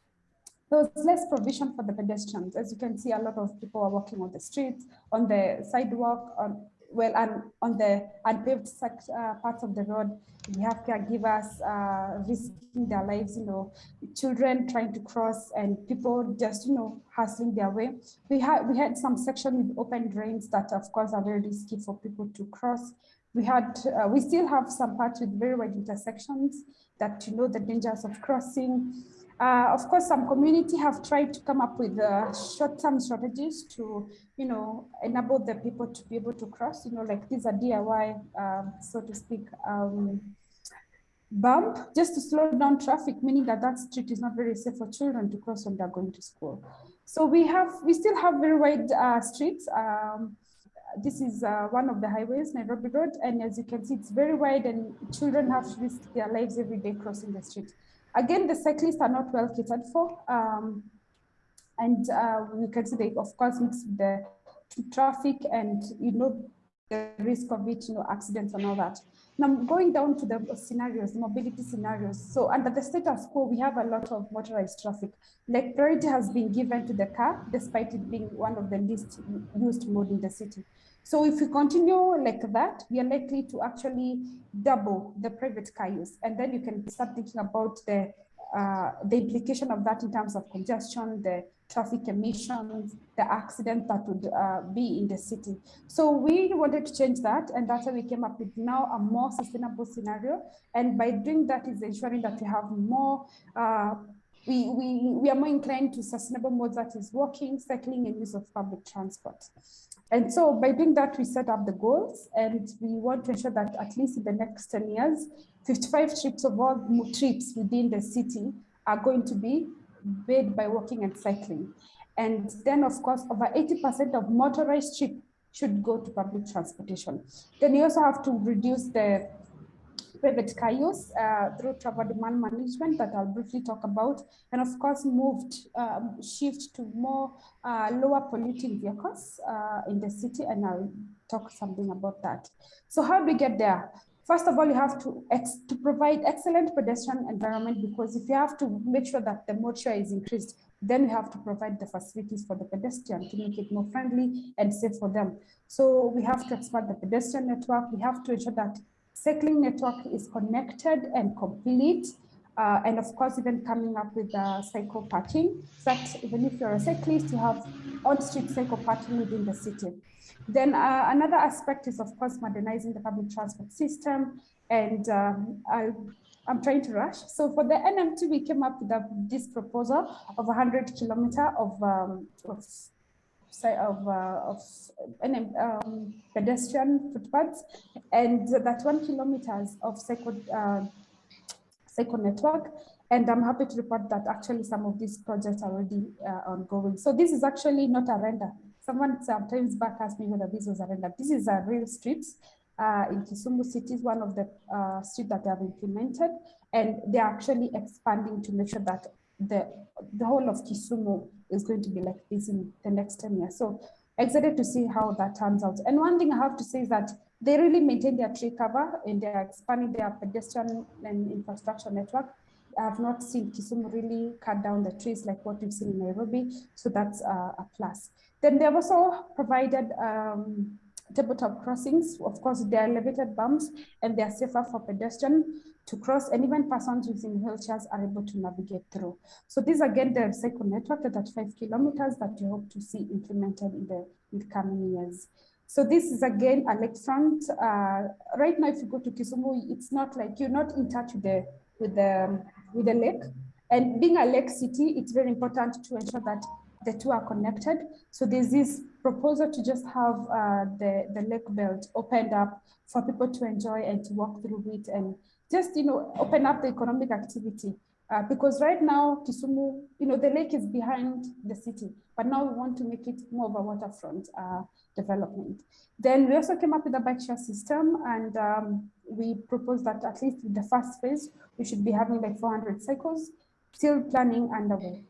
there was less provision for the pedestrians. As you can see, a lot of people are walking on the streets, on the sidewalk, on well, and on the unpaved uh, parts of the road, we have caregivers uh, risking their lives, you know, children trying to cross and people just, you know, hustling their way. We had we had some section with open drains that, of course, are very risky for people to cross. We had, uh, we still have some parts with very wide intersections that you know the dangers of crossing. Uh, of course, some community have tried to come up with uh, short-term strategies to, you know, enable the people to be able to cross, you know, like these are DIY, um, so to speak, um, bump, just to slow down traffic, meaning that that street is not very safe for children to cross when they're going to school. So we have, we still have very wide uh, streets. Um, this is uh, one of the highways, Nairobi Road, and as you can see, it's very wide and children have to risk their lives every day crossing the street. Again, the cyclists are not well catered for. Um, and uh, we can see they, of course, mix the traffic and, you know, the risk of it, you know, accidents and all that. Now, going down to the scenarios, mobility scenarios. So under the status quo, we have a lot of motorized traffic. Like priority has been given to the car, despite it being one of the least used mode in the city. So if we continue like that, we are likely to actually double the private car use. And then you can start thinking about the, uh, the implication of that in terms of congestion, the traffic emissions, the accident that would uh, be in the city. So we wanted to change that. And that's why we came up with now a more sustainable scenario. And by doing that is ensuring that we have more uh, we, we, we are more inclined to sustainable modes that is walking, cycling, and use of public transport. And so by doing that, we set up the goals and we want to ensure that at least in the next 10 years, 55 trips of all trips within the city are going to be made by walking and cycling. And then of course, over 80% of motorized trips should go to public transportation. Then you also have to reduce the private car use through travel demand management that I'll briefly talk about, and of course moved, um, shift to more uh, lower polluting vehicles uh, in the city, and I'll talk something about that. So how do we get there? First of all, you have to, to provide excellent pedestrian environment because if you have to make sure that the motor is increased, then you have to provide the facilities for the pedestrian to make it more friendly and safe for them. So we have to expand the pedestrian network. We have to ensure that cycling network is connected and complete. Uh, and of course, even coming up with uh, cycle parking, that even if you're a cyclist, you have on-street cycle parking within the city. Then uh, another aspect is, of course, modernizing the public transport system. And um, I, am trying to rush. So for the NMT, we came up with a, this proposal of 100 kilometer of, um, of of, uh, of um, pedestrian footpaths and that one kilometers of cycle, uh, cycle network. And I'm happy to report that actually some of these projects are already uh, ongoing. So this is actually not a render. Someone sometimes back asked me whether this was a render. This is a real streets uh, in Kisumu City is one of the uh, streets that they have implemented, and they're actually expanding to make sure that the the whole of Kisumu is going to be like this in the next 10 years. So excited to see how that turns out. And one thing I have to say is that they really maintain their tree cover and they're expanding their pedestrian and infrastructure network. I have not seen Kisumu really cut down the trees like what we've seen in Nairobi. So that's uh, a plus. Then they've also provided um, tabletop crossings. Of course, they're elevated bumps and they're safer for pedestrian to cross and even persons using wheelchairs are able to navigate through. So this again, the cycle network that at 35 kilometers that we hope to see implemented in the, in the coming years. So this is again a lakefront. Uh, right now, if you go to Kisumu, it's not like you're not in touch with the with the with the lake. And being a lake city, it's very important to ensure that the two are connected. So there's this proposal to just have uh, the the lake belt opened up for people to enjoy and to walk through it and just, you know, open up the economic activity. Uh, because right now, Kisumu, you know, the lake is behind the city, but now we want to make it more of a waterfront uh, development. Then we also came up with a bike share system and um, we proposed that at least in the first phase, we should be having like 400 cycles, still planning underway.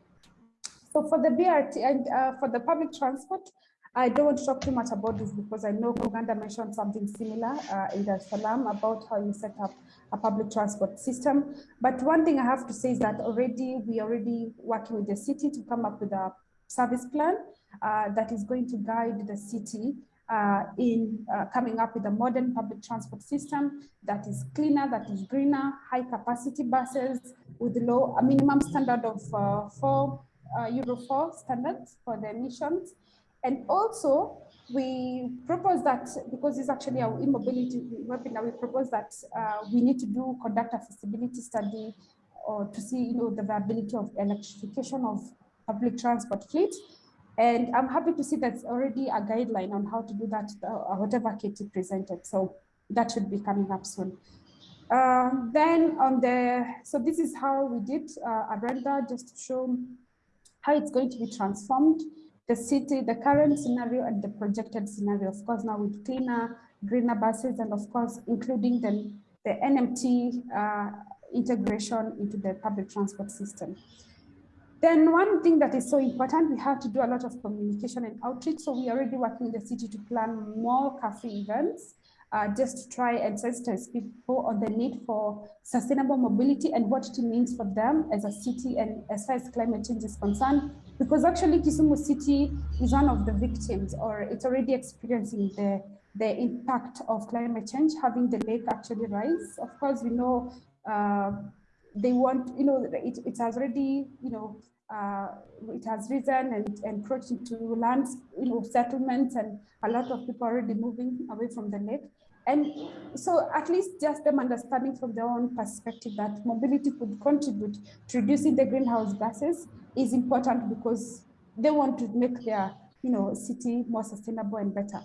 So for the BRT and uh, for the public transport, I don't want to talk too much about this because I know Kuganda mentioned something similar uh, in Dar es about how you set up a public transport system. But one thing I have to say is that already we are already working with the city to come up with a service plan uh, that is going to guide the city uh, in uh, coming up with a modern public transport system that is cleaner, that is greener, high capacity buses with low, a minimum standard of uh, four uh, Euro 4 standards for the emissions. And also we propose that because it's actually our e-mobility webinar, we propose that uh, we need to do conduct a feasibility study or to see you know, the viability of electrification of public transport fleet. And I'm happy to see that's already a guideline on how to do that, uh, whatever Katie presented. So that should be coming up soon. Uh, then on the, so this is how we did uh, a render just to show how it's going to be transformed, the city, the current scenario and the projected scenario, of course, now with cleaner, greener buses, and of course, including the, the NMT uh, integration into the public transport system. Then one thing that is so important, we have to do a lot of communication and outreach. So we are already working in the city to plan more cafe events, uh, just try and sensitize people on the need for sustainable mobility and what it means for them as a city and as far as climate change is concerned. Because actually Kisumu city is one of the victims or it's already experiencing the, the impact of climate change, having the lake actually rise. Of course, we know uh, they want, you know, it, it has already, you know, uh, it has risen and encroached into lands, you know, settlements, and a lot of people already moving away from the lake. And so at least just them understanding from their own perspective that mobility could contribute to reducing the greenhouse gases is important because they want to make their, you know, city more sustainable and better.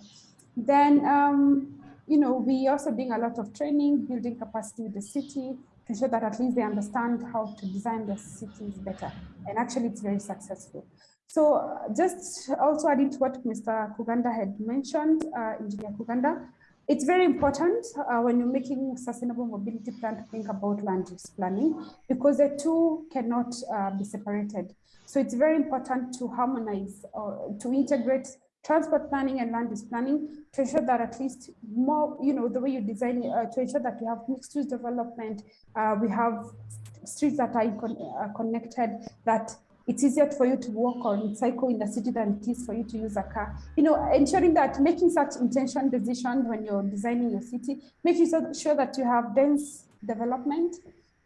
Then, um, you know, we also doing a lot of training, building capacity with the city, ensure that at least they understand how to design their cities better. And actually it's very successful. So uh, just also adding to what Mr. Kuganda had mentioned, uh, Engineer Kuganda, it's very important uh, when you're making sustainable mobility plan to think about land use planning because the two cannot uh, be separated. So it's very important to harmonize or to integrate transport planning and land use planning to ensure that at least more, you know, the way you design uh, to ensure that we have mixed use development, uh, we have streets that are con uh, connected, that it's easier for you to walk or cycle in the city than it is for you to use a car. You know, ensuring that making such intention decisions when you're designing your city, making sure that you have dense development,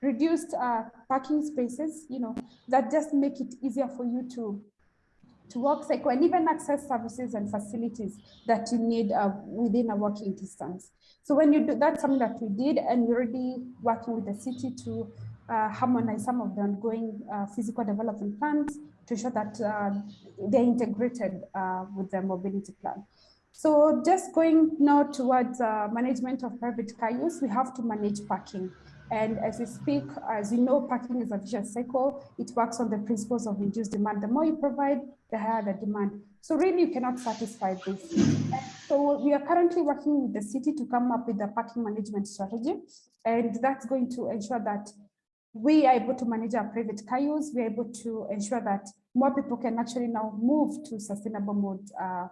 reduced uh, parking spaces, you know, that just make it easier for you to to work cycle and even access services and facilities that you need uh, within a walking distance. So when you do, that's something that we did and we're already working with the city to uh, harmonize some of the ongoing uh, physical development plans to ensure that uh, they're integrated uh, with the mobility plan. So just going now towards uh, management of private car use, we have to manage parking. And as we speak, as you know, parking is a vicious cycle. It works on the principles of induced demand. The more you provide, the higher the demand. So really you cannot satisfy this. So we are currently working with the city to come up with a parking management strategy. And that's going to ensure that we are able to manage our private car use. We're able to ensure that more people can actually now move to sustainable mode uh,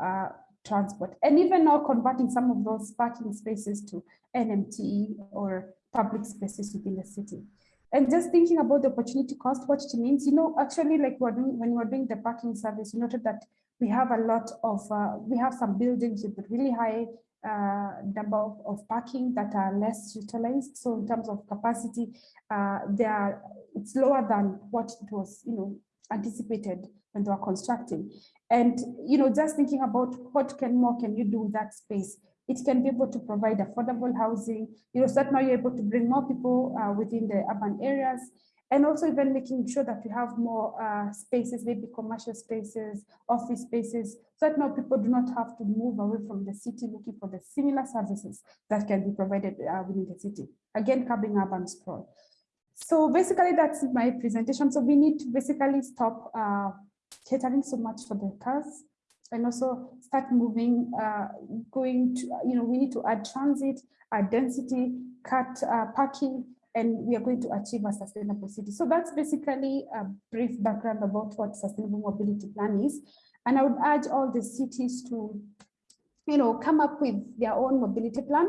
uh, transport. And even now converting some of those parking spaces to NMT or public spaces within the city. And just thinking about the opportunity cost, what it means, you know, actually like we're doing, when we're doing the parking service, you noted that we have a lot of, uh, we have some buildings with really high uh, number of, of, parking that are less utilized. So in terms of capacity, uh, they are, it's lower than what it was, you know, anticipated when they were constructing. And, you know, just thinking about what can more can you do with that space? It can be able to provide affordable housing, you know, so that now you're able to bring more people uh, within the urban areas and also even making sure that we have more uh, spaces, maybe commercial spaces, office spaces, so that now people do not have to move away from the city looking for the similar services that can be provided uh, within the city. Again, curbing urban sprawl. So basically that's my presentation. So we need to basically stop uh, catering so much for the cars and also start moving, uh, going to, you know, we need to add transit, add density, cut uh, parking, and we are going to achieve a sustainable city. So that's basically a brief background about what sustainable mobility plan is. And I would urge all the cities to, you know, come up with their own mobility plan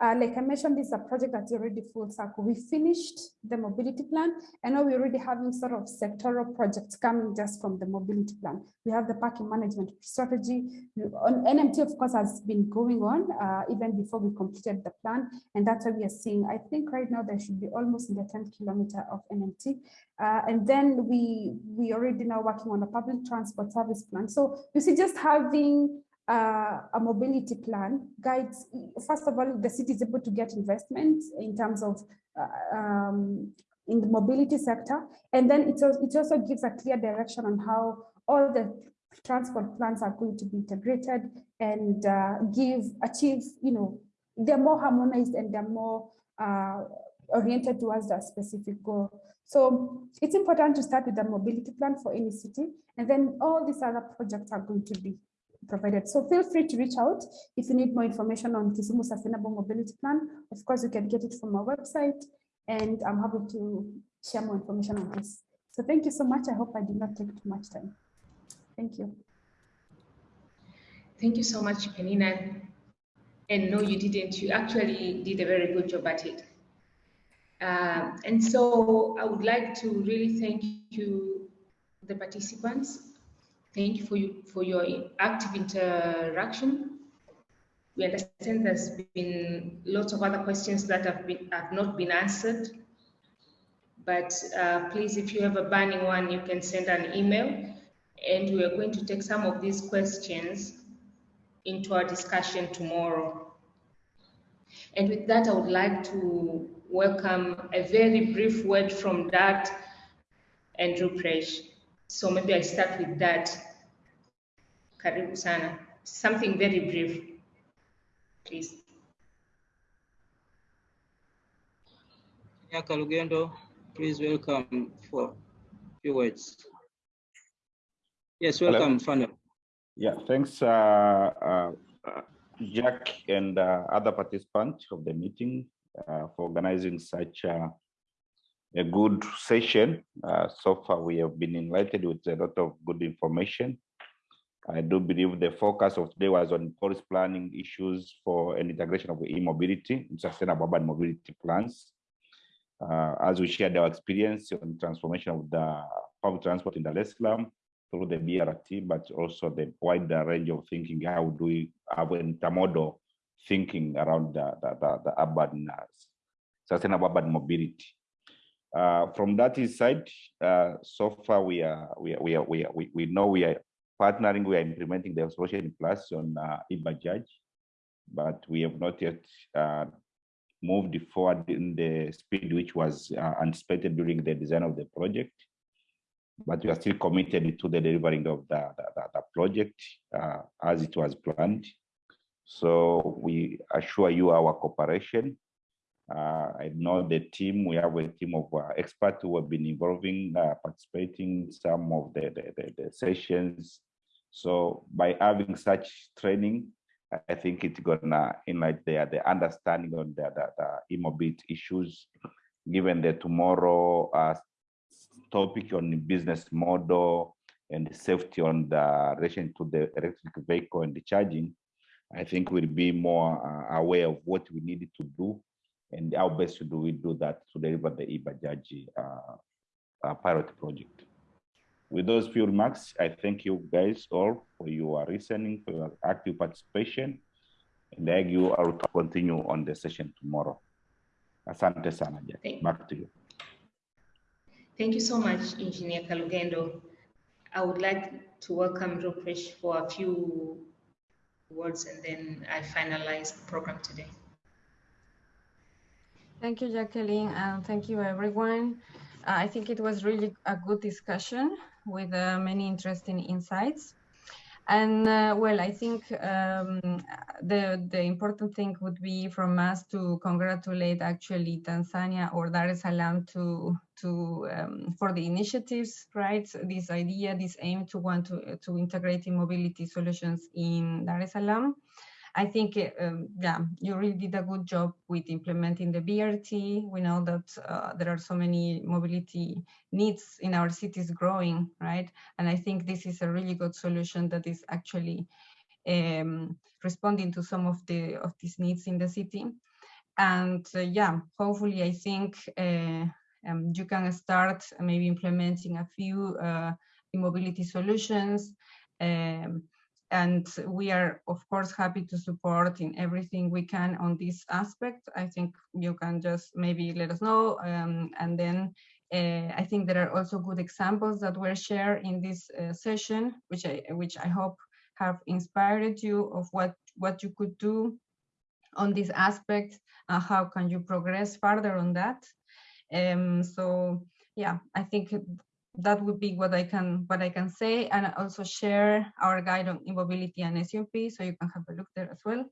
uh, like I mentioned, this is a project that's already full circle. We finished the mobility plan, and now we're already having sort of sectoral projects coming just from the mobility plan. We have the parking management strategy. On NMT, of course, has been going on uh, even before we completed the plan, and that's why we are seeing. I think right now there should be almost in the 10 kilometer of NMT, uh, and then we we already now working on a public transport service plan. So you see, just having uh, a mobility plan guides, first of all, the city is able to get investment in terms of uh, um, in the mobility sector. And then it, it also gives a clear direction on how all the transport plans are going to be integrated and uh, give, achieve, you know, they're more harmonized and they're more uh, oriented towards that specific goal. So it's important to start with the mobility plan for any city, and then all these other projects are going to be provided. So feel free to reach out if you need more information on Kisumu Sustainable Mobility Plan. Of course, you can get it from our website, and I'm happy to share more information on this. So thank you so much. I hope I did not take too much time. Thank you. Thank you so much, Penina. And no, you didn't. You actually did a very good job at it. Uh, and so I would like to really thank you, the participants, Thank you for, you for your active interaction. We understand there's been lots of other questions that have, been, have not been answered. But uh, please, if you have a burning one, you can send an email. And we are going to take some of these questions into our discussion tomorrow. And with that, I would like to welcome a very brief word from DART and Rupprecht. So maybe I start with that. Karibu sana. Something very brief, please. Yeah, Kalugendo, please welcome for few words. Yes, welcome, Funnel. Yeah, thanks, uh, uh, Jack and uh, other participants of the meeting uh, for organizing such a a good session. Uh, so far, we have been enlightened with a lot of good information. I do believe the focus of today was on policy planning issues for an integration of e-mobility, sustainable urban mobility plans. Uh, as we shared our experience on transformation of the public transport in Dar es through the BRT, but also the wider range of thinking, how do we have intermodal thinking around the, the, the, the urban, uh, sustainable urban mobility. Uh, from that side, uh, so far we are we are, we are, we, are, we, we know we are partnering, we are implementing the solution plus on uh, but we have not yet uh, moved forward in the speed which was uh, anticipated during the design of the project. But we are still committed to the delivering of the, the, the project uh, as it was planned. So we assure you our cooperation uh, I know the team, we have a team of uh, experts who have been involving, uh, participating in some of the, the, the, the, sessions. So by having such training, I think it's gonna enlighten the, the understanding on the, the, e-mobility issues, given the tomorrow uh, topic on the business model and the safety on the relation to the electric vehicle and the charging, I think we'll be more uh, aware of what we need to do and how best do we do that to deliver the eBajaj uh, uh, pilot project. With those few remarks, I thank you guys all for your listening, for your active participation, and I you will continue on the session tomorrow. Asante sana, Jack. Back to you. Thank you so much, Engineer Kalugendo. I would like to welcome Rupprecht for a few words and then I finalize the program today. Thank you, Jacqueline, and thank you, everyone. Uh, I think it was really a good discussion with uh, many interesting insights. And uh, well, I think um, the, the important thing would be from us to congratulate actually Tanzania or Dar es Salaam to, to, um, for the initiatives, right? This idea, this aim to want to, to integrate in mobility solutions in Dar es Salaam. I think, um, yeah, you really did a good job with implementing the BRT. We know that uh, there are so many mobility needs in our cities growing, right? And I think this is a really good solution that is actually um, responding to some of the of these needs in the city. And uh, yeah, hopefully, I think uh, um, you can start maybe implementing a few uh, mobility solutions. Um, and we are, of course, happy to support in everything we can on this aspect. I think you can just maybe let us know. Um, and then uh, I think there are also good examples that were shared in this uh, session, which I, which I hope have inspired you of what, what you could do on this aspect and how can you progress further on that. Um, so yeah, I think that would be what I can what I can say, and also share our guide on mobility and SUMP, so you can have a look there as well.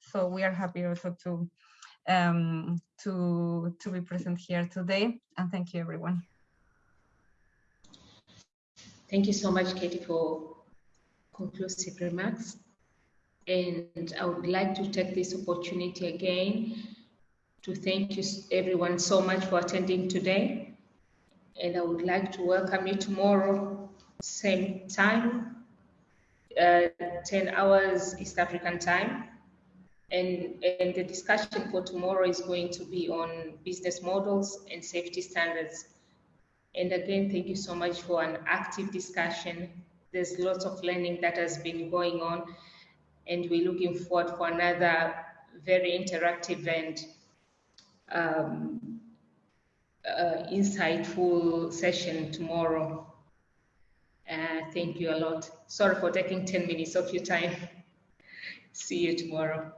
So we are happy also to um, to to be present here today, and thank you everyone. Thank you so much, Katie, for conclusive remarks. And I would like to take this opportunity again to thank you everyone so much for attending today. And I would like to welcome you tomorrow, same time, uh, 10 hours East African time. And, and the discussion for tomorrow is going to be on business models and safety standards. And again, thank you so much for an active discussion. There's lots of learning that has been going on, and we're looking forward for another very interactive and um, uh, insightful session tomorrow. Uh, thank you a lot. Sorry for taking 10 minutes of your time. See you tomorrow.